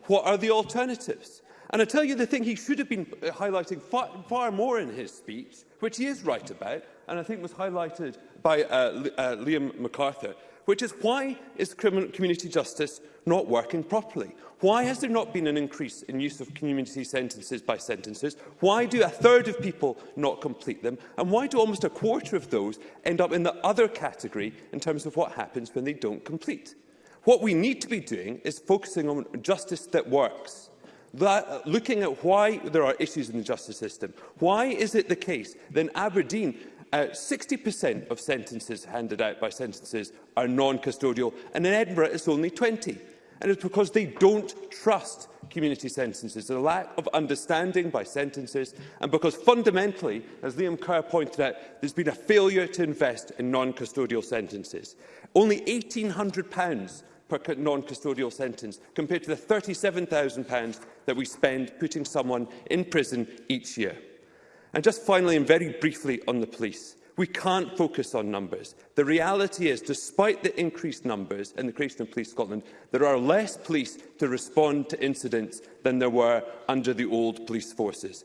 K: What are the alternatives? And I tell you the thing he should have been uh, highlighting far, far more in his speech, which he is right about, and I think was highlighted by uh, uh, Liam MacArthur, which is why is community justice not working properly? Why has there not been an increase in use of community sentences by sentences? Why do a third of people not complete them? And why do almost a quarter of those end up in the other category in terms of what happens when they don't complete? What we need to be doing is focusing on justice that works. That, uh, looking at why there are issues in the justice system. Why is it the case that in Aberdeen 60% uh, of sentences handed out by sentences are non-custodial, and in Edinburgh it's only 20. And it's because they don't trust community sentences, a lack of understanding by sentences, and because fundamentally, as Liam Kerr pointed out, there's been a failure to invest in non-custodial sentences. Only £1,800 per non-custodial sentence, compared to the £37,000 that we spend putting someone in prison each year. And just finally and very briefly on the police. We can't focus on numbers. The reality is, despite the increased numbers in the creation of Police Scotland, there are less police to respond to incidents than there were under the old police forces.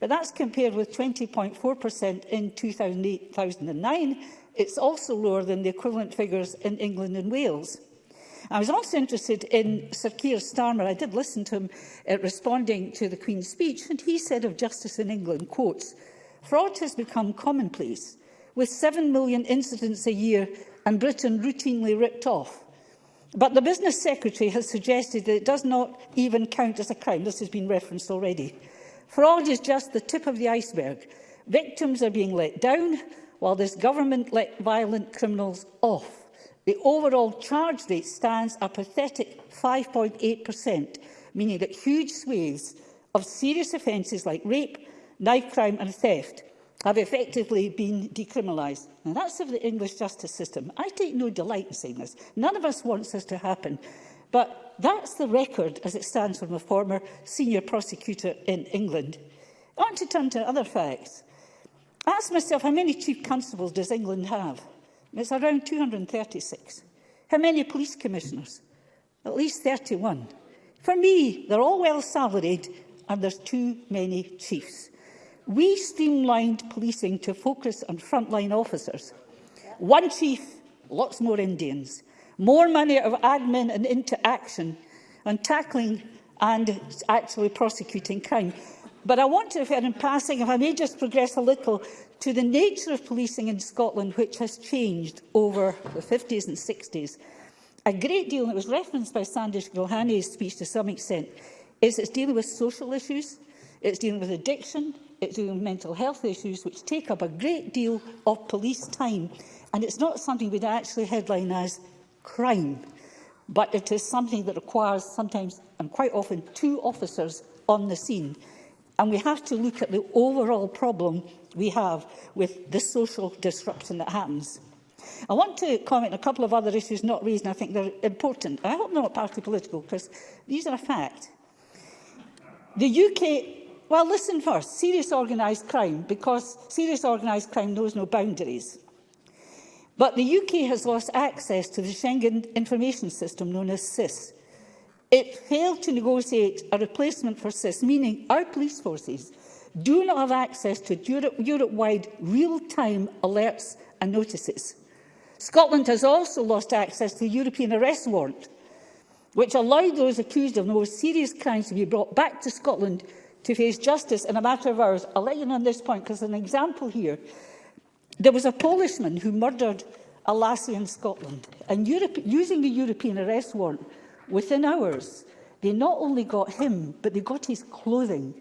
L: But that's compared with 20.4% in 2008, 2009. It's also lower than the equivalent figures in England and Wales. I was also interested in Sir Keir Starmer. I did listen to him uh, responding to the Queen's speech, and he said of justice in England, quotes, fraud has become commonplace, with 7 million incidents a year and Britain routinely ripped off. But the business secretary has suggested that it does not even count as a crime. This has been referenced already. Fraud is just the tip of the iceberg. Victims are being let down, while this government let violent criminals off. The overall charge rate stands a pathetic 5.8%, meaning that huge swathes of serious offences like rape, knife crime and theft have effectively been decriminalised. And that's of the English justice system. I take no delight in saying this. None of us wants this to happen. But that's the record as it stands from a former senior prosecutor in England. I want to turn to other facts. I asked myself, how many chief constables does England have? It's around 236. How many police commissioners? At least 31. For me, they're all well salaried and there's too many chiefs. We streamlined policing to focus on frontline officers. One chief, lots more Indians more money of admin and interaction and on tackling and actually prosecuting crime. But I want to, in passing, if I may just progress a little to the nature of policing in Scotland, which has changed over the 50s and 60s. A great deal, and it was referenced by Sandish Gilhani's speech to some extent, is it's dealing with social issues, it's dealing with addiction, it's dealing with mental health issues, which take up a great deal of police time. And it's not something we'd actually headline as crime, but it is something that requires sometimes and quite often two officers on the scene. And we have to look at the overall problem we have with the social disruption that happens. I want to comment on a couple of other issues not raised, and I think they're important. I hope they're not party political, because these are a fact. The UK... Well, listen first. Serious organised crime, because serious organised crime knows no boundaries. But the UK has lost access to the Schengen Information System known as SIS. It failed to negotiate a replacement for SIS, meaning our police forces do not have access to Europe-wide real-time alerts and notices. Scotland has also lost access to the European arrest warrant, which allowed those accused of the most serious crimes to be brought back to Scotland to face justice in a matter of hours. I'll let you know on this point because an example here There was a Polishman who murdered a lassie in Scotland, and Europe, using a European arrest warrant, within hours, they not only got him, but they got his clothing,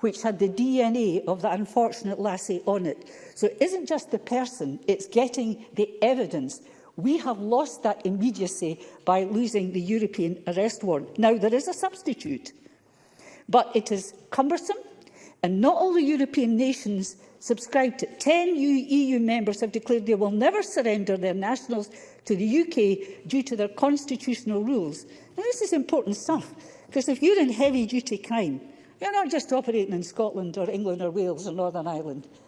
L: which had the DNA of the unfortunate lassie on it. So it isn't just the person, it's getting the evidence. We have lost that immediacy by losing the European arrest warrant. Now, there is a substitute, but it is cumbersome, and not all the European nations subscribed to. Ten EU e members have declared they will never surrender their nationals to the UK due to their constitutional rules. And this is important stuff, because if you're in heavy-duty crime, you're not just operating in Scotland or England or Wales or Northern Ireland.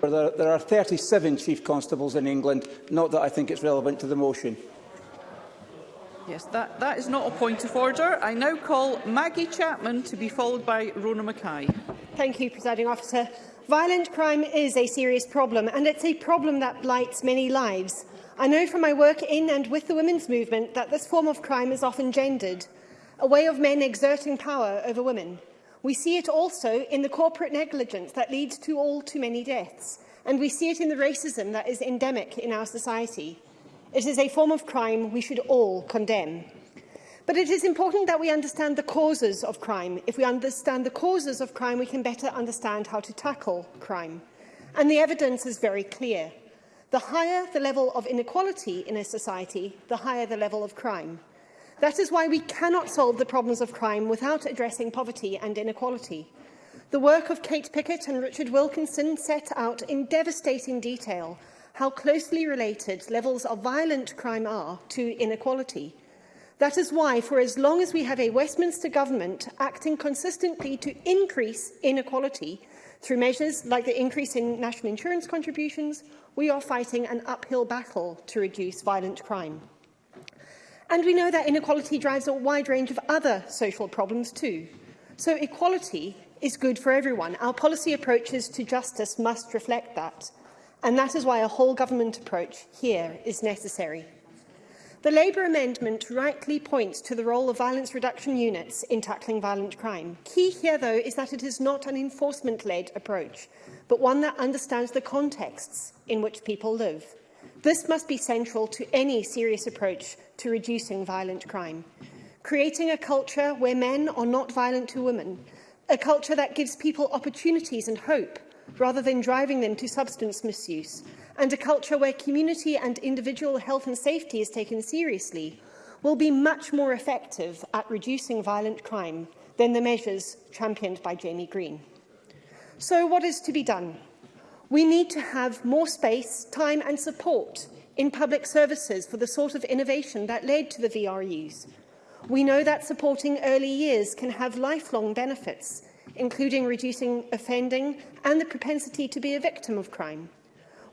C: There, there are 37 chief constables in England, not that I think it's relevant to the motion.
A: Yes, that, that is not a point of order. I now call Maggie Chapman to be followed by Rona Mackay.
M: Thank you, Presiding Officer. Violent crime is a serious problem, and it's a problem that blights many lives. I know from my work in and with the women's movement that this form of crime is often gendered, a way of men exerting power over women. We see it also in the corporate negligence that leads to all too many deaths, and we see it in the racism that is endemic in our society. It is a form of crime we should all condemn. But it is important that we understand the causes of crime. If we understand the causes of crime, we can better understand how to tackle crime. And the evidence is very clear. The higher the level of inequality in a society, the higher the level of crime. That is why we cannot solve the problems of crime without addressing poverty and inequality. The work of Kate Pickett and Richard Wilkinson set out in devastating detail how closely related levels of violent crime are to inequality. That is why, for as long as we have a Westminster government acting consistently to increase inequality through measures like the increase in national insurance contributions, we are fighting an uphill battle to reduce violent crime. And we know that inequality drives a wide range of other social problems too. So equality is good for everyone. Our policy approaches to justice must reflect that and that is why a whole government approach here is necessary. The Labour amendment rightly points to the role of violence reduction units in tackling violent crime. Key here, though, is that it is not an enforcement-led approach, but one that understands the contexts in which people live. This must be central to any serious approach to reducing violent crime. Creating a culture where men are not violent to women, a culture that gives people opportunities and hope rather than driving them to substance misuse, and a culture where community and individual health and safety is taken seriously will be much more effective at reducing violent crime than the measures championed by Jamie Green. So what is to be done? We need to have more space, time and support in public services for the sort of innovation that led to the VRUs. We know that supporting early years can have lifelong benefits including reducing offending and the propensity to be a victim of crime.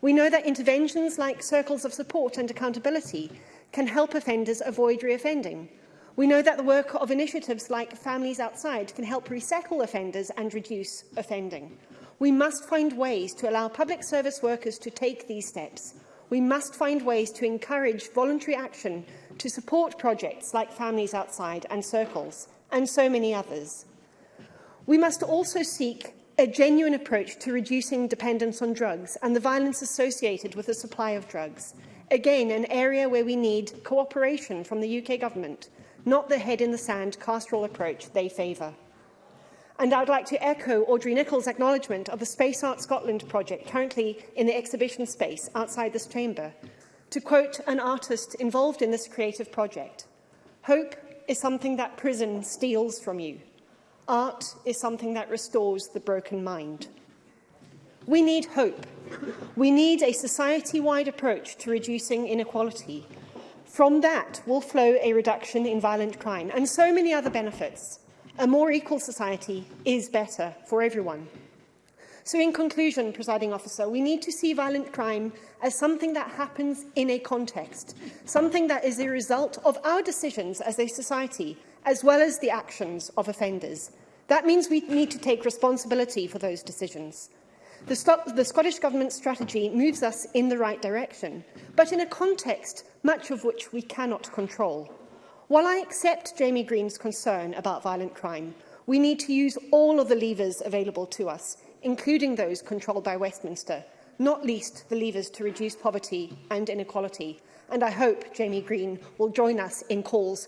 M: We know that interventions like circles of support and accountability can help offenders avoid reoffending. We know that the work of initiatives like Families Outside can help resettle offenders and reduce offending. We must find ways to allow public service workers to take these steps. We must find ways to encourage voluntary action to support projects like Families Outside and Circles, and so many others. We must also seek a genuine approach to reducing dependence on drugs and the violence associated with the supply of drugs. Again, an area where we need cooperation from the UK government, not the head-in-the-sand castrol approach they favour. And I'd like to echo Audrey Nichols' acknowledgement of the Space Art Scotland project currently in the exhibition space outside this chamber. To quote an artist involved in this creative project, hope is something that prison steals from you. Art is something that restores the broken mind. We need hope. We need a society-wide approach to reducing inequality. From that will flow a reduction in violent crime and so many other benefits. A more equal society is better for everyone. So in conclusion, presiding officer, we need to see violent crime as something that happens in a context, something that is a result of our decisions as a society, as well as the actions of offenders. That means we need to take responsibility for those decisions. The, the Scottish Government's strategy moves us in the right direction, but in a context much of which we cannot control. While I accept Jamie Green's concern about violent crime, we need to use all of the levers available to us, including those controlled by Westminster, not least the levers to reduce poverty and inequality. And I hope Jamie Green will join us in calls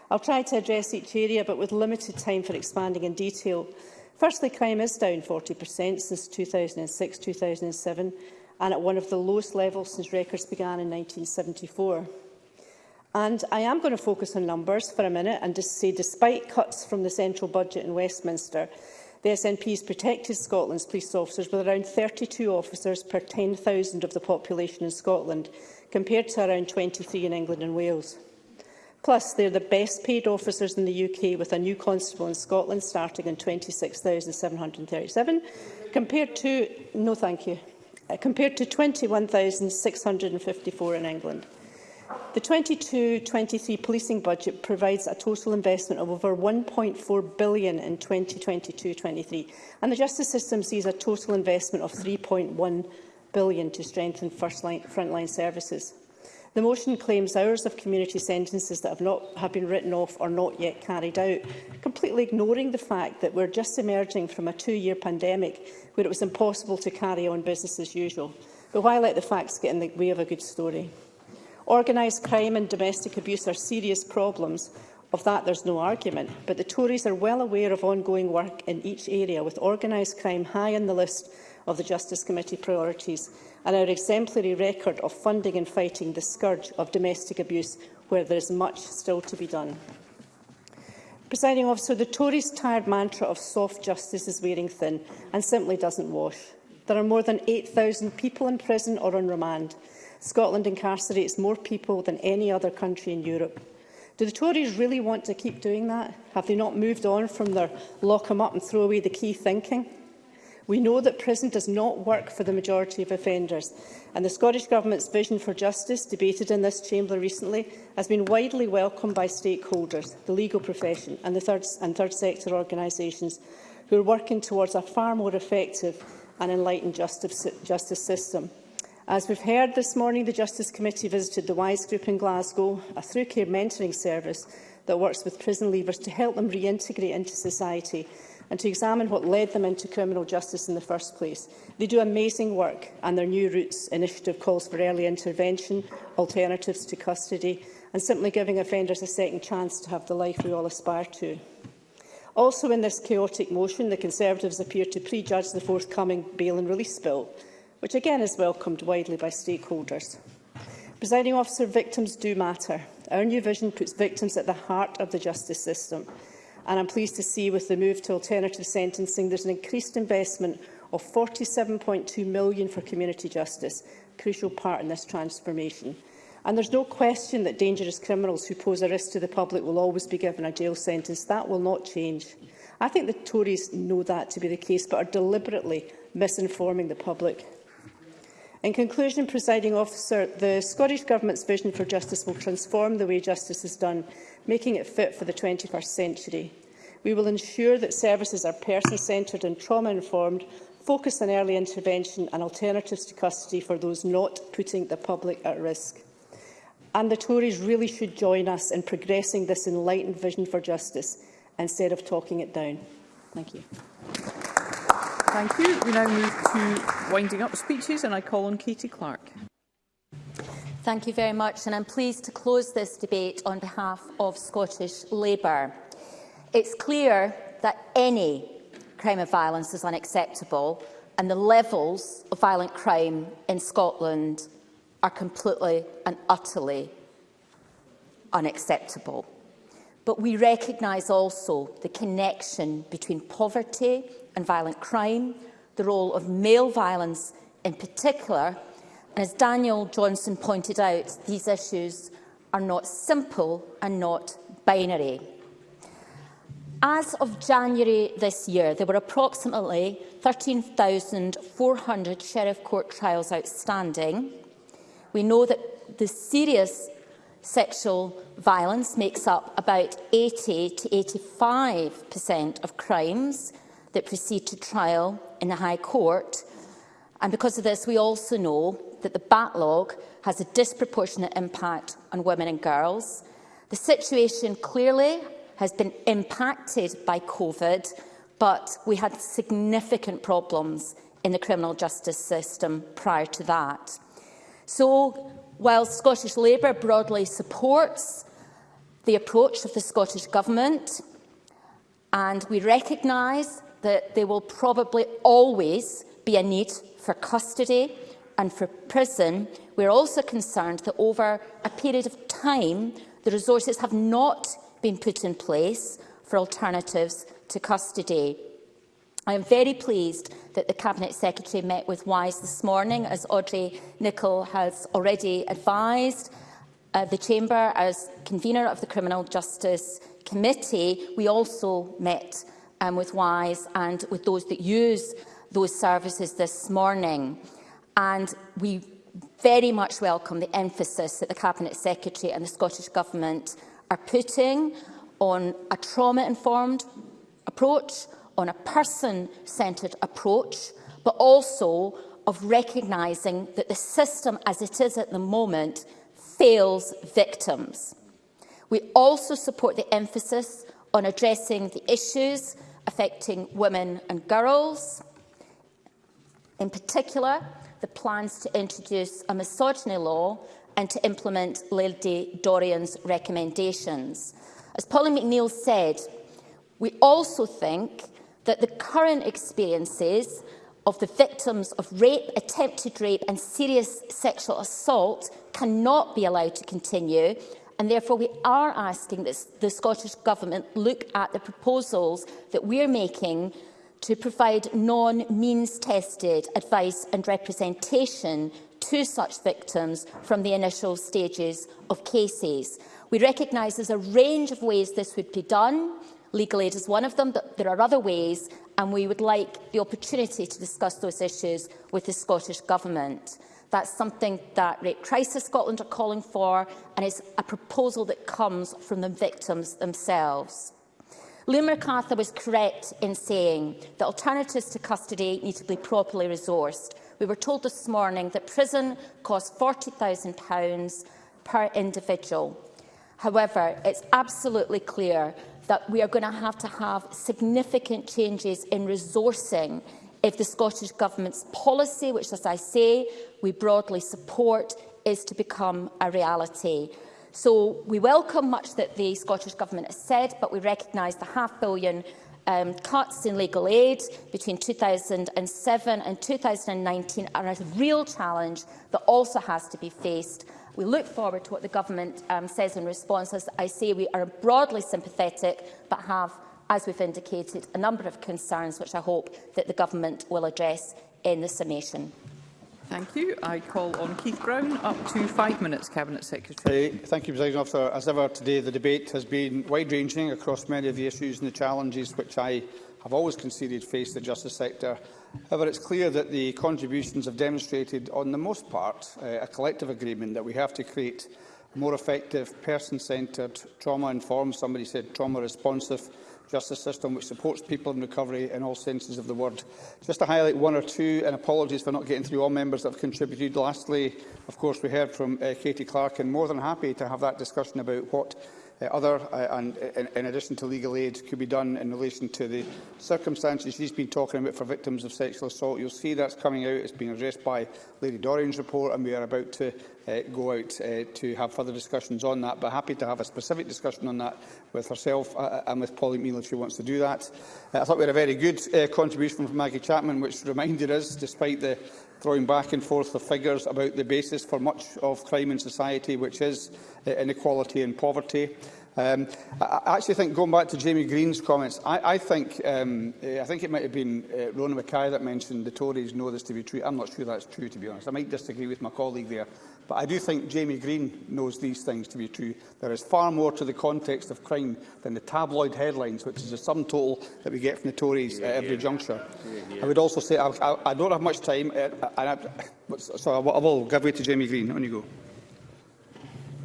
N: I'll try to address each area, but with limited time for expanding in detail. Firstly, crime is down 40% since 2006-2007 and at one of the lowest levels since records began in 1974. And I am going to focus on numbers for a minute and just say, despite cuts from the central budget in Westminster, the SNP has protected Scotland's police officers with around 32 officers per 10,000 of the population in Scotland, compared to around 23 in England and Wales. Plus, they are the best paid officers in the UK, with a new constable in Scotland starting in 26,737, compared to, no thank you, uh, compared to 21,654 in England. The 22-23 policing budget provides a total investment of over $1.4 billion in 2022-23, and the justice system sees a total investment of $3.1 billion to strengthen line frontline services. The motion claims hours of community sentences that have, not, have been written off or not yet carried out, completely ignoring the fact that we're just emerging from a two-year pandemic where it was impossible to carry on business as usual. But why let the facts get in the way of a good story? Organised crime and domestic abuse are serious problems. Of that, there's no argument. But the Tories are well aware of ongoing work in each area, with organised crime high on the list of the Justice Committee priorities and our exemplary record of funding and fighting the scourge of domestic abuse, where there is much still to be done. Presiding officer, the Tories' tired mantra of soft justice is wearing thin and simply doesn't wash. There are more than 8,000 people in prison or on remand. Scotland incarcerates more people than any other country in Europe. Do the Tories really want to keep doing that? Have they not moved on from their lock them up and throw away the key thinking? We know that prison does not work for the majority of offenders, and the Scottish Government's vision for justice, debated in this chamber recently, has been widely welcomed by stakeholders, the legal profession and the third, and third sector organisations, who are working towards a far more effective and enlightened justice, justice system. As we've heard this morning, the Justice Committee visited the WISE Group in Glasgow, a through care mentoring service that works with prison leavers to help them reintegrate into society and to examine what led them into criminal justice in the first place. They do amazing work and their New Roots initiative calls for early intervention, alternatives to custody and simply giving offenders a second chance to have the life we all aspire to. Also in this chaotic motion, the Conservatives appear to prejudge the forthcoming bail and release bill which again is welcomed widely by stakeholders. Presiding officer, victims do matter. Our new vision puts victims at the heart of the justice system. And I'm pleased to see with the move to alternative sentencing, there's an increased investment of 47.2 million for community justice, a crucial part in this transformation. And there's no question that dangerous criminals who pose a risk to the public will always be given a jail sentence. That will not change. I think the Tories know that to be the case, but are deliberately misinforming the public In conclusion, presiding officer, the Scottish Government's vision for justice will transform the way justice is done, making it fit for the 21st century. We will ensure that services are person-centred and trauma-informed, focus on early intervention and alternatives to custody for those not putting the public at risk. And the Tories really should join us in progressing this enlightened vision for justice instead of talking it down. Thank you.
A: Thank you. We now move to winding up speeches and I call on Katie Clark.
O: Thank you very much and I'm pleased to close this debate on behalf of Scottish Labour. It's clear that any crime of violence is unacceptable and the levels of violent crime in Scotland are completely and utterly unacceptable. But we recognise also the connection between poverty and violent crime, the role of male violence in particular. And as Daniel Johnson pointed out, these issues are not simple and not binary. As of January this year, there were approximately 13,400 Sheriff Court trials outstanding. We know that the serious sexual violence makes up about 80 to 85% of crimes, that proceed to trial in the High Court. And because of this, we also know that the backlog has a disproportionate impact on women and girls. The situation clearly has been impacted by COVID, but we had significant problems in the criminal justice system prior to that. So, while Scottish Labour broadly supports the approach of the Scottish Government, and we recognise that there will probably always be a need for custody and for prison. We're also concerned that over a period of time, the resources have not been put in place for alternatives to custody. I am very pleased that the Cabinet Secretary met with WISE this morning, as Audrey Nicol has already advised. Uh, the Chamber, as convener of the Criminal Justice Committee, we also met um, with WISE and with those that use those services this morning. And we very much welcome the emphasis that the Cabinet Secretary and the Scottish Government are putting on a trauma-informed approach, on a person-centred approach, but also of recognising that the system as it is at the moment fails victims. We also support the emphasis on addressing the issues affecting women and girls. In particular, the plans to introduce a misogyny law and to implement Lady Dorian's recommendations. As Pauline McNeill said, we also think that the current experiences of the victims of rape, attempted rape and serious sexual assault cannot be allowed to continue And therefore, we are asking this, the Scottish Government look at the proposals that we are making to provide non-means-tested advice and representation to such victims from the initial stages of cases. We recognise there's a range of ways this would be done. Legal aid is one of them, but there are other ways, and we would like the opportunity to discuss those issues with the Scottish Government. That's something that Rape Crisis Scotland are calling for, and it's a proposal that comes from the victims themselves. Liam MacArthur was correct in saying that alternatives to custody need to be properly resourced. We were told this morning that prison costs £40,000 per individual. However, it's absolutely clear that we are going to have to have significant changes in resourcing if the Scottish Government's policy, which, as I say, we broadly support, is to become a reality. So we welcome much that the Scottish Government has said, but we recognise the half billion um, cuts in legal aid between 2007 and 2019 are a real challenge that also has to be faced. We look forward to what the government um, says in response. As I say, we are broadly sympathetic, but have as we've indicated, a number of concerns which I hope that the Government will address in the summation.
A: Thank you. I call on Keith Brown. Up to five minutes, Cabinet Secretary.
C: Uh, thank you, President Officer. As ever today, the debate has been wide-ranging across many of the issues and the challenges which I have always conceded face the justice sector. However, it's clear that the contributions have demonstrated, on the most part, uh, a collective agreement that we have to create more effective, person-centred, trauma-informed, somebody said trauma-responsive justice system which supports people in recovery in all senses of the word. Just to highlight one or two, and apologies for not getting through all members that have contributed. Lastly, of course, we heard from uh, Katie Clark, and more than happy to have that discussion about what uh, other, uh, and in, uh, in addition to legal aid, could be done in relation to the circumstances she's been talking about for victims of sexual assault. You'll see that's coming out. It's being addressed by Lady Dorian's report, and we are about to uh, go out uh, to have further discussions on that. But happy to have a specific discussion on that with herself uh, uh and with Polly Meal if she wants to do that. Uh, I thought we had a very good uh, contribution from Maggie Chapman, which reminded us, despite the throwing back and forth of figures about the basis for much of crime in society, which is uh, inequality and poverty. Um, I actually think, going back to Jamie Green's comments, I, I think um, uh, I think it might have been uh, Rona Mackay that mentioned the Tories know this to be true. I'm not sure that's true, to be honest. I might disagree with my colleague there. But I do think Jamie Green knows these things to be true. There is far more to the context of crime than the tabloid headlines, which is a sum total that we get from the Tories yeah, at every yeah. juncture. Yeah, I would also say I, I, I don't have much time, uh, and I, so I, I will give way to Jamie Green. On you go.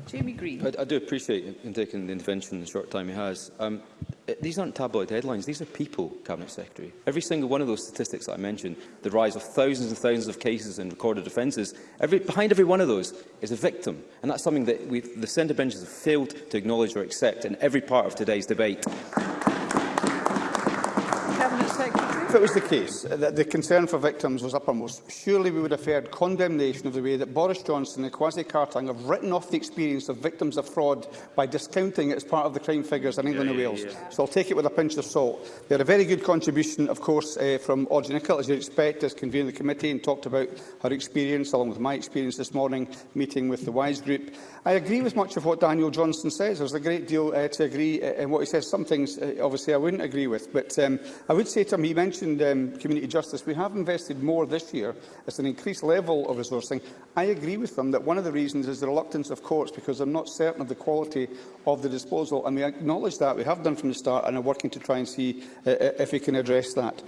A: Jamie Green.
B: I, I do appreciate him taking the intervention in the short time he has. Um, eh, these aren't tabloid headlines, these are people, Cabinet Secretary. Every single one of those statistics that I mentioned, the rise of thousands and thousands of cases and recorded offences, every, behind every one of those is a victim. And that's something that the centre benches have failed to acknowledge or accept in every part of today's debate
C: if it was the case that the concern for victims was uppermost, surely we would have heard condemnation of the way that Boris Johnson and Kwasi Kartang have written off the experience of victims of fraud by discounting it as part of the crime figures in England yeah, and Wales. Yeah. So I'll take it with a pinch of salt. They had a very good contribution, of course, uh, from Audrey Nicholl, as you'd expect, as of the committee and talked about her experience, along with my experience this morning, meeting with the WISE group. I agree with much of what Daniel Johnson says. There's a great deal uh, to agree uh, in what he says. Some things, uh, obviously, I wouldn't agree with. But um, I would say to him, he mentioned mentioned um, community justice, we have invested more this year. It's an increased level of resourcing. I agree with them that one of the reasons is the reluctance of courts because they're not certain of the quality of the disposal. And we acknowledge that. We have done from the start and are working to try and see uh, uh if we can address that.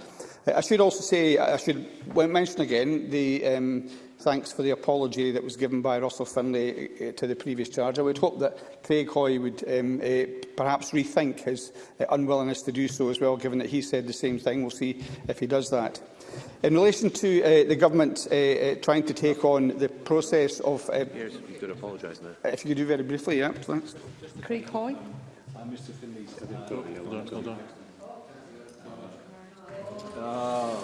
C: Uh, I should also say, I should mention again, the um, Thanks for the apology that was given by Russell Finlay eh, eh, to the previous charge. I would hope that Craig Hoy would um, uh, perhaps rethink his uh, unwillingness to do so as well, given that he said the same thing. We'll see if he does that. In relation to uh, the government uh, uh, trying to take on the process of... Uh,
K: yes, you could apologise now.
C: If you could do very briefly, yeah, thanks.
A: Craig Hoy.
K: Uh, Mr Finley's... Uh, hold on, hold on.
A: Oh.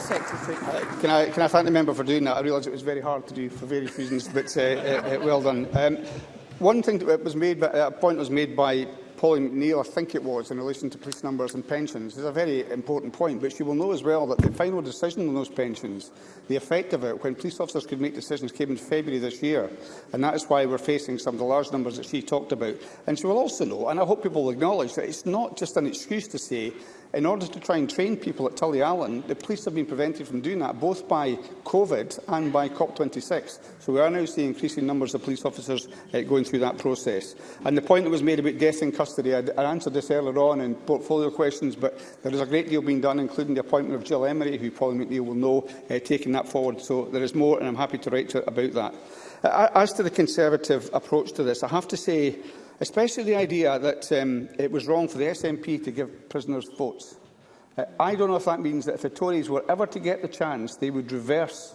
A: Secretary.
C: Uh, can, I, can I thank the member for doing that? I realise it was very hard to do for various reasons, but uh, uh, uh well done. Um, one thing that was made, by, a point was made by Polly McNeill, I think it was, in relation to police numbers and pensions, is a very important point, but you will know as well that the final decision on those pensions, the effect of it, when police officers could make decisions, came in February this year, and that is why we're facing some of the large numbers that she talked about. And she will also know, and I hope people will acknowledge, that it's not just an excuse to say In order to try and train people at Tully Allen, the police have been prevented from doing that, both by COVID and by COP26. So we are now seeing increasing numbers of police officers uh, going through that process. And the point that was made about death in custody, I, I answered this earlier on in portfolio questions, but there is a great deal being done, including the appointment of Jill Emery, who Paul McNeill will know, uh, taking that forward. So there is more, and I'm happy to write to about that. Uh, as to the Conservative approach to this, I have to say especially the idea that um, it was wrong for the SNP to give prisoners votes. Uh, I don't know if that means that if the Tories were ever to get the chance, they would reverse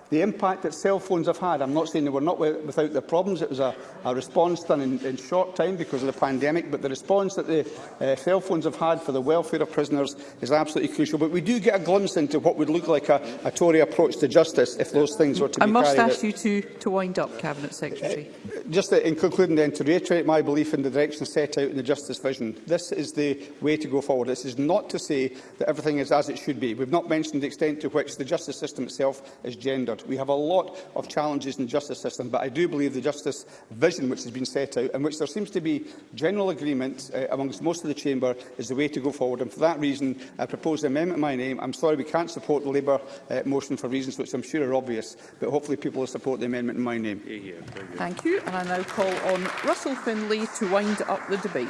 C: The impact that cell phones have had, I'm not saying they were not without their problems, it was a, a response done in, in short time because of the pandemic, but the response that the uh, cell phones have had for the welfare of prisoners is absolutely crucial. But we do get a glimpse into what would look like a, a Tory approach to justice if those things were to
A: I
C: be carried out.
A: I must ask you to, to wind up, Cabinet Secretary.
C: Uh, just in concluding then, to reiterate my belief in the direction set out in the Justice Vision, this is the way to go forward. This is not to say that everything is as it should be. We've not mentioned the extent to which the justice system itself is gendered. We have a lot of challenges in the justice system, but I do believe the justice vision which has been set out and which there seems to be general agreement uh, amongst most of the Chamber is the way to go forward. And for that reason, I propose an amendment in my name. I'm sorry we can't support the Labour uh, motion for reasons which I'm sure are obvious, but hopefully people will support the amendment in my name.
A: Thank you. And I now call on Russell Finlay to wind up the debate.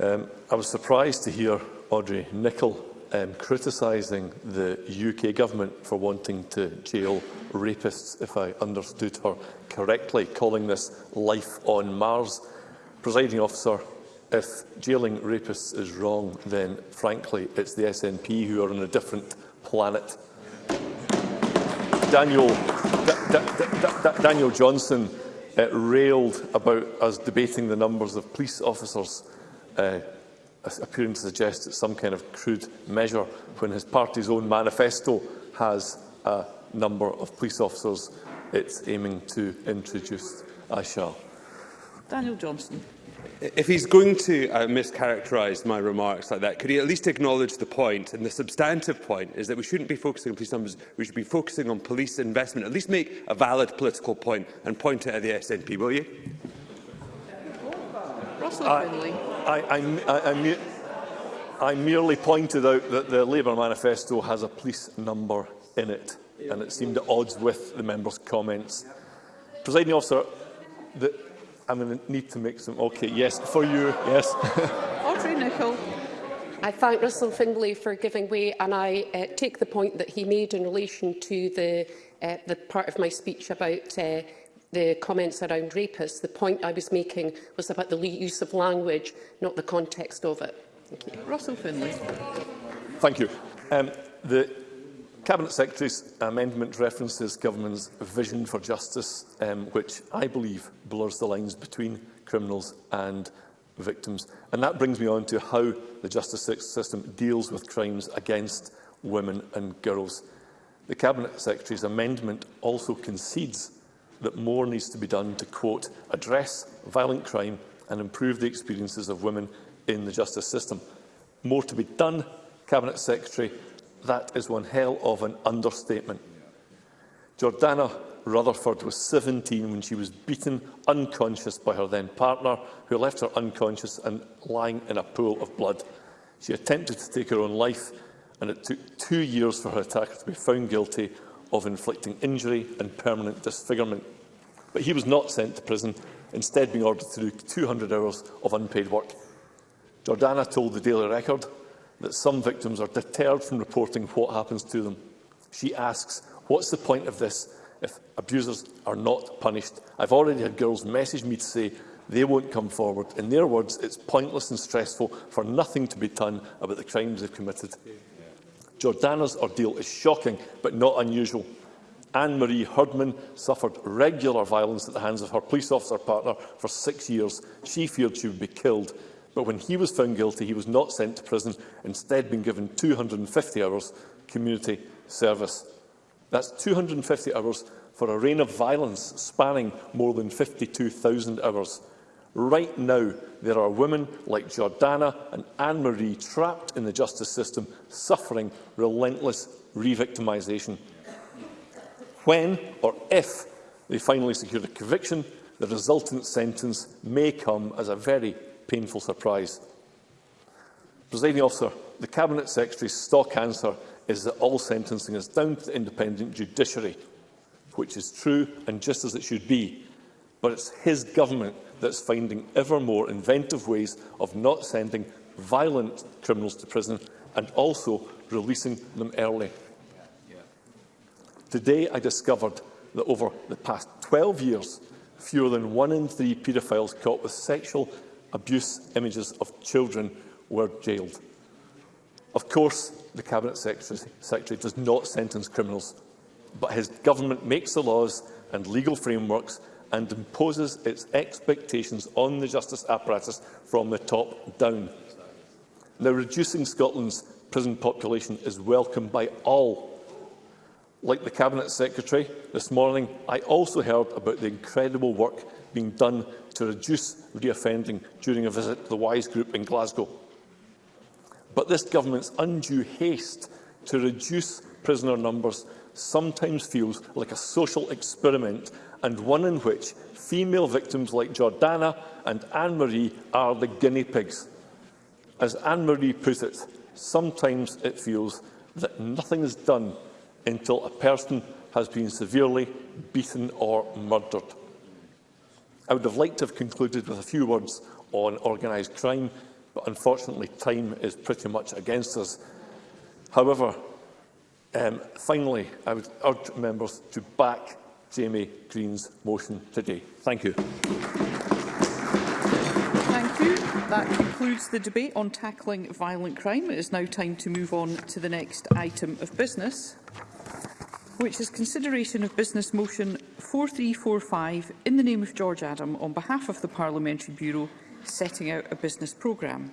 D: Um, I was surprised to hear Audrey Nicholl um, criticising the UK government for wanting to jail rapists, if I understood her correctly, calling this life on Mars. Presiding officer, if jailing rapists is wrong, then frankly it's the SNP who are on a different planet. Daniel, da, da, da, Daniel Johnson uh, railed about us debating the numbers of police officers uh, appearing to suggest it's some kind of crude measure when his party's own manifesto has a number of police officers it's aiming to introduce. I shall.
A: Daniel Johnston.
K: If he's going to uh, mischaracterise my remarks like that, could he at least acknowledge the point, and the substantive point is that we shouldn't be focusing on police numbers, we should be focusing on police investment. At least make a valid political point and point it at the SNP, will you?
A: Russell
D: I, I, I, I, I, I merely pointed out that the Labour manifesto has a police number in it, and it seemed at odds with the member's comments. Presiding officer, the, I'm going to need to mix them. Okay, yes, for you, yes.
A: Audrey Nicholl.
I: I thank Russell Findlay for giving way and I uh, take the point that he made in relation to the, uh, the part of my speech about uh, the comments around rapists. The point I was making was about the use of language, not the context of it. Thank you.
A: Russell Findlay.
D: Thank you. Um, the Cabinet Secretary's amendment references government's vision for justice, um, which I believe blurs the lines between criminals and victims. And that brings me on to how the justice system deals with crimes against women and girls. The Cabinet Secretary's amendment also concedes that more needs to be done to, quote, address violent crime and improve the experiences of women in the justice system. More to be done, Cabinet Secretary, That is one hell of an understatement. Jordana Rutherford was 17 when she was beaten unconscious by her then partner, who left her unconscious and lying in a pool of blood. She attempted to take her own life, and it took two years for her attacker to be found guilty of inflicting injury and permanent disfigurement. But he was not sent to prison, instead being ordered to do 200 hours of unpaid work. Jordana told the Daily Record, that some victims are deterred from reporting what happens to them. She asks, what's the point of this if abusers are not punished? I've already had girls message me to say they won't come forward. In their words, it's pointless and stressful for nothing to be done about the crimes they've committed. Jordana's ordeal is shocking, but not unusual. Anne-Marie Herdman suffered regular violence at the hands of her police officer partner for six years. She feared she would be killed but when he was found guilty, he was not sent to prison, instead being given 250 hours community service. That's 250 hours for a reign of violence spanning more than 52,000 hours. Right now, there are women like Jordana and Anne-Marie trapped in the justice system, suffering relentless re-victimisation. When or if they finally secure a conviction, the resultant sentence may come as a very painful surprise. Presiding officer, the Cabinet Secretary's stock answer is that all sentencing is down to the independent judiciary, which is true and just as it should be. But it's his government that's finding ever more inventive ways of not sending violent criminals to prison and also releasing them early. Today I discovered that over the past 12 years, fewer than one in three paedophiles caught with sexual abuse images of children were jailed. Of course, the Cabinet Secretary, Secretary does not sentence criminals, but his government makes the laws and legal frameworks and imposes its expectations on the justice apparatus from the top down. Now, reducing Scotland's prison population is welcomed by all. Like the Cabinet Secretary, this morning I also heard about the incredible work being done to reduce reoffending during a visit to the WISE group in Glasgow. But this government's undue haste to reduce prisoner numbers sometimes feels like a social experiment and one in which female victims like Jordana and Anne-Marie are the guinea pigs. As Anne-Marie put it, sometimes it feels that nothing is done until a person has been severely beaten or murdered. I would have liked to have concluded with a few words on organised crime, but unfortunately time is pretty much against us. However, um, finally, I would urge members to back Jamie Green's motion today. Thank you.
A: Thank you. That concludes the debate on tackling violent crime. It is now time to move on to the next item of business which is consideration of Business Motion 4345 in the name of George Adam on behalf of the Parliamentary Bureau setting out a business programme.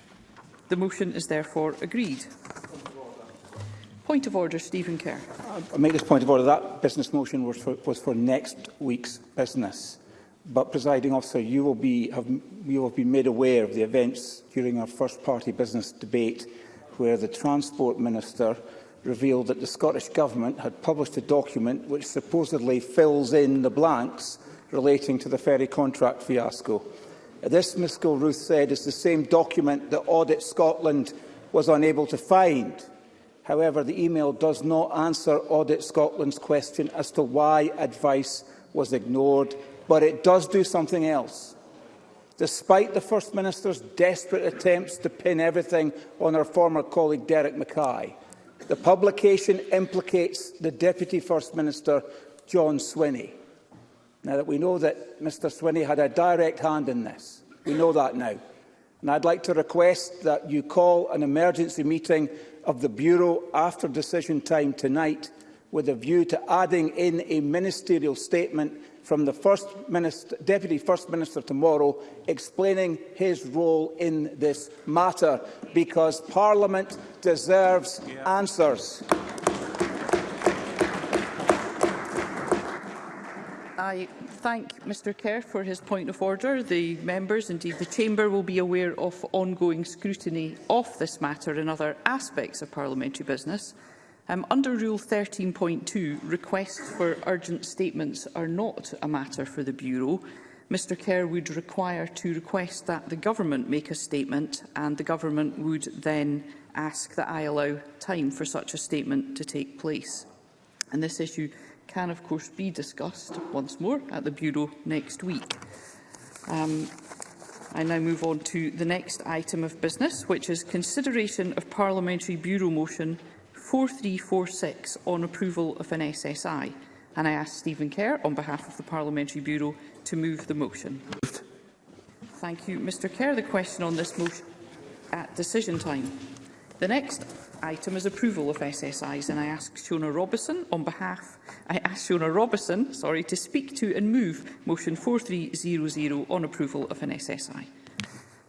A: The motion is therefore agreed. Point of order, Stephen Kerr.
P: I make this point of order. That business motion was for, was for next week's business. But, presiding officer, you will, be, have, you will be made aware of the events during our first party business debate where the Transport Minister revealed that the Scottish Government had published a document which supposedly fills in the blanks relating to the ferry contract fiasco. This, Ms Gilruth said, is the same document that Audit Scotland was unable to find. However, the email does not answer Audit Scotland's question as to why advice was ignored, but it does do something else. Despite the First Minister's desperate attempts to pin everything on her former colleague Derek Mackay, the publication implicates the Deputy First Minister, John Swinney. Now that we know that Mr Swinney had a direct hand in this, we know that now. And I'd like to request that you call an emergency meeting of the Bureau after decision time tonight with a view to adding in a ministerial statement from the First Minister, Deputy First Minister tomorrow explaining his role in this matter because Parliament deserves yeah. answers.
A: I thank Mr Kerr for his point of order. The members, indeed the Chamber, will be aware of ongoing scrutiny of this matter and other aspects of parliamentary business. Um, under Rule 13.2, requests for urgent statements are not a matter for the Bureau. Mr Kerr would require to request that the Government make a statement and the Government would then ask that I allow time for such a statement to take place. And this issue can of course be discussed once more at the Bureau next week. Um, I now move on to the next item of business, which is consideration of Parliamentary Bureau motion 4346 on approval of an SSI. And I ask Stephen Kerr, on behalf of the Parliamentary Bureau, to move the motion. Thank you, Mr Kerr. The question on this motion at decision time. The next item is approval of SSIs, and I ask Shona Robison on behalf I ask Shona Robison, sorry, to speak to and move motion 4300 on approval of an SSI.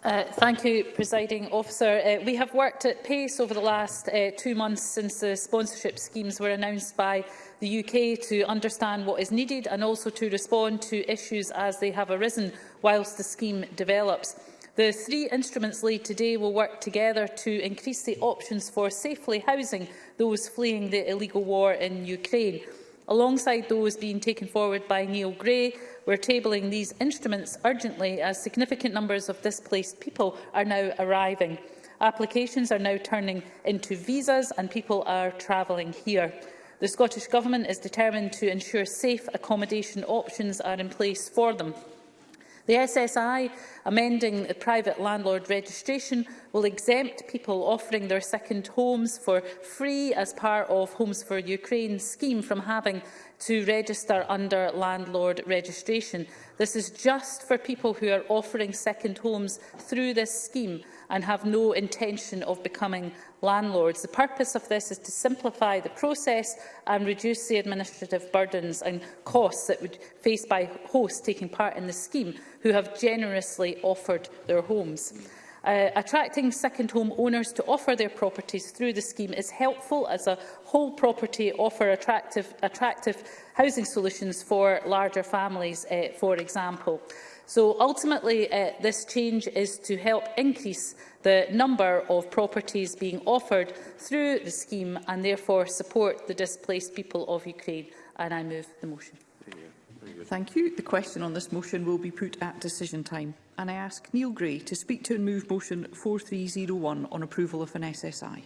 Q: Uh, thank you, Presiding Officer. Uh, we have worked at pace over the last uh, two months since the sponsorship schemes were announced by the UK to understand what is needed and also to respond to issues as they have arisen whilst the scheme develops. The three instruments laid today will work together to increase the options for safely housing those fleeing the illegal war in Ukraine. Alongside those being taken forward by Neil Gray, we're tabling these instruments urgently as significant numbers of displaced people are now arriving. Applications are now turning into visas and people are travelling here. The Scottish Government is determined to ensure safe accommodation options are in place for them. The SSI amending the private landlord registration will exempt people offering their second homes for free as part of Homes for Ukraine scheme from having to register under landlord registration. This is just for people who are offering second homes through this scheme and have no intention of becoming landlords. The purpose of this is to simplify the process and reduce the administrative burdens and costs that would face by hosts taking part in the scheme who have generously offered their homes. Uh, attracting second home owners to offer their properties through the scheme is helpful as a whole property offer attractive, attractive housing solutions for larger families, uh, for example. So ultimately, uh, this change is to help increase the number of properties being offered through the scheme and therefore support the displaced people of Ukraine. And I move the motion.
A: Thank you. The question on this motion will be put at decision time and I ask Neil Gray to speak to and move motion 4301 on approval of an SSI.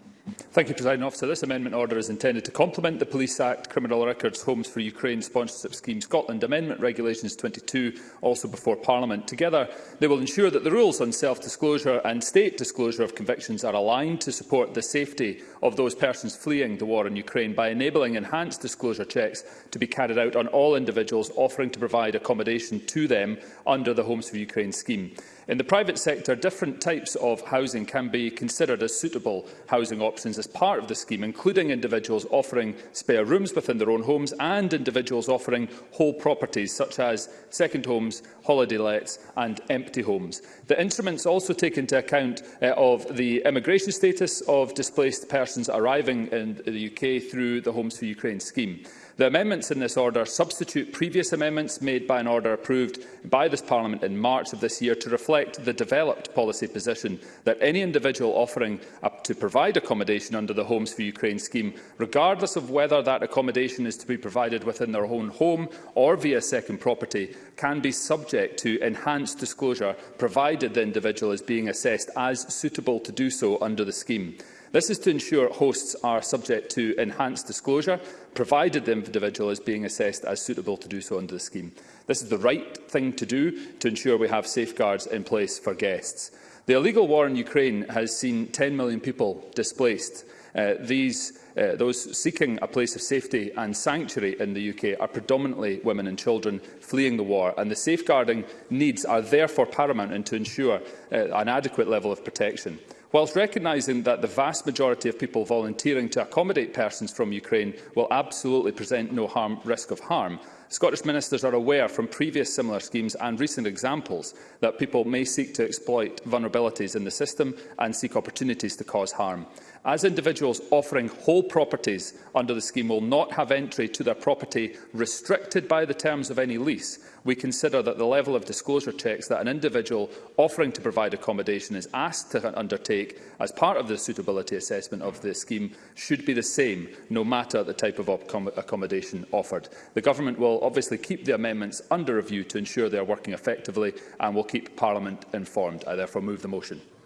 R: Thank you, President Officer. This amendment order is intended to complement the Police Act, Criminal Records, Homes for Ukraine Sponsorship Scheme Scotland Amendment Regulations 22, also before Parliament. Together, they will ensure that the rules on self-disclosure and state disclosure of convictions are aligned to support the safety of those persons fleeing the war in Ukraine by enabling enhanced disclosure checks to be carried out on all individuals offering to provide accommodation to them under the Homes for Ukraine scheme scheme. In the private sector, different types of housing can be considered as suitable housing options as part of the scheme, including individuals offering spare rooms within their own homes and individuals offering whole properties, such as second homes, holiday lets and empty homes. The instruments also take into account uh, of the immigration status of displaced persons arriving in the UK through the Homes for Ukraine scheme. The amendments in this order substitute previous amendments made by an order approved by this Parliament in March of this year to reflect the developed policy position that any individual offering up to provide accommodation under the Homes for Ukraine scheme, regardless of whether that accommodation is to be provided within their own home or via second property, can be subject to enhanced disclosure, provided the individual is being assessed as suitable to do so under the scheme. This is to ensure hosts are subject to enhanced disclosure, provided the individual is being assessed as suitable to do so under the scheme. This is the right thing to do to ensure we have safeguards in place for guests. The illegal war in Ukraine has seen 10 million people displaced. Uh, these, uh, those seeking a place of safety and sanctuary in the UK are predominantly women and children fleeing the war, and the safeguarding needs are therefore paramount and to ensure uh, an adequate level of protection. Whilst recognising that the vast majority of people volunteering to accommodate persons from Ukraine will absolutely present no harm, risk of harm, Scottish ministers are aware from previous similar schemes and recent examples that people may seek to exploit vulnerabilities in the system and seek opportunities to cause harm as individuals offering whole properties under the scheme will not have entry to their property restricted by the terms of any lease, we consider that the level of disclosure checks that an individual offering to provide accommodation is asked to undertake as part of the suitability assessment of the scheme should be the same, no matter the type of accommodation offered. The Government will obviously keep the amendments under review to ensure they are working effectively and will keep Parliament informed. I therefore move the motion.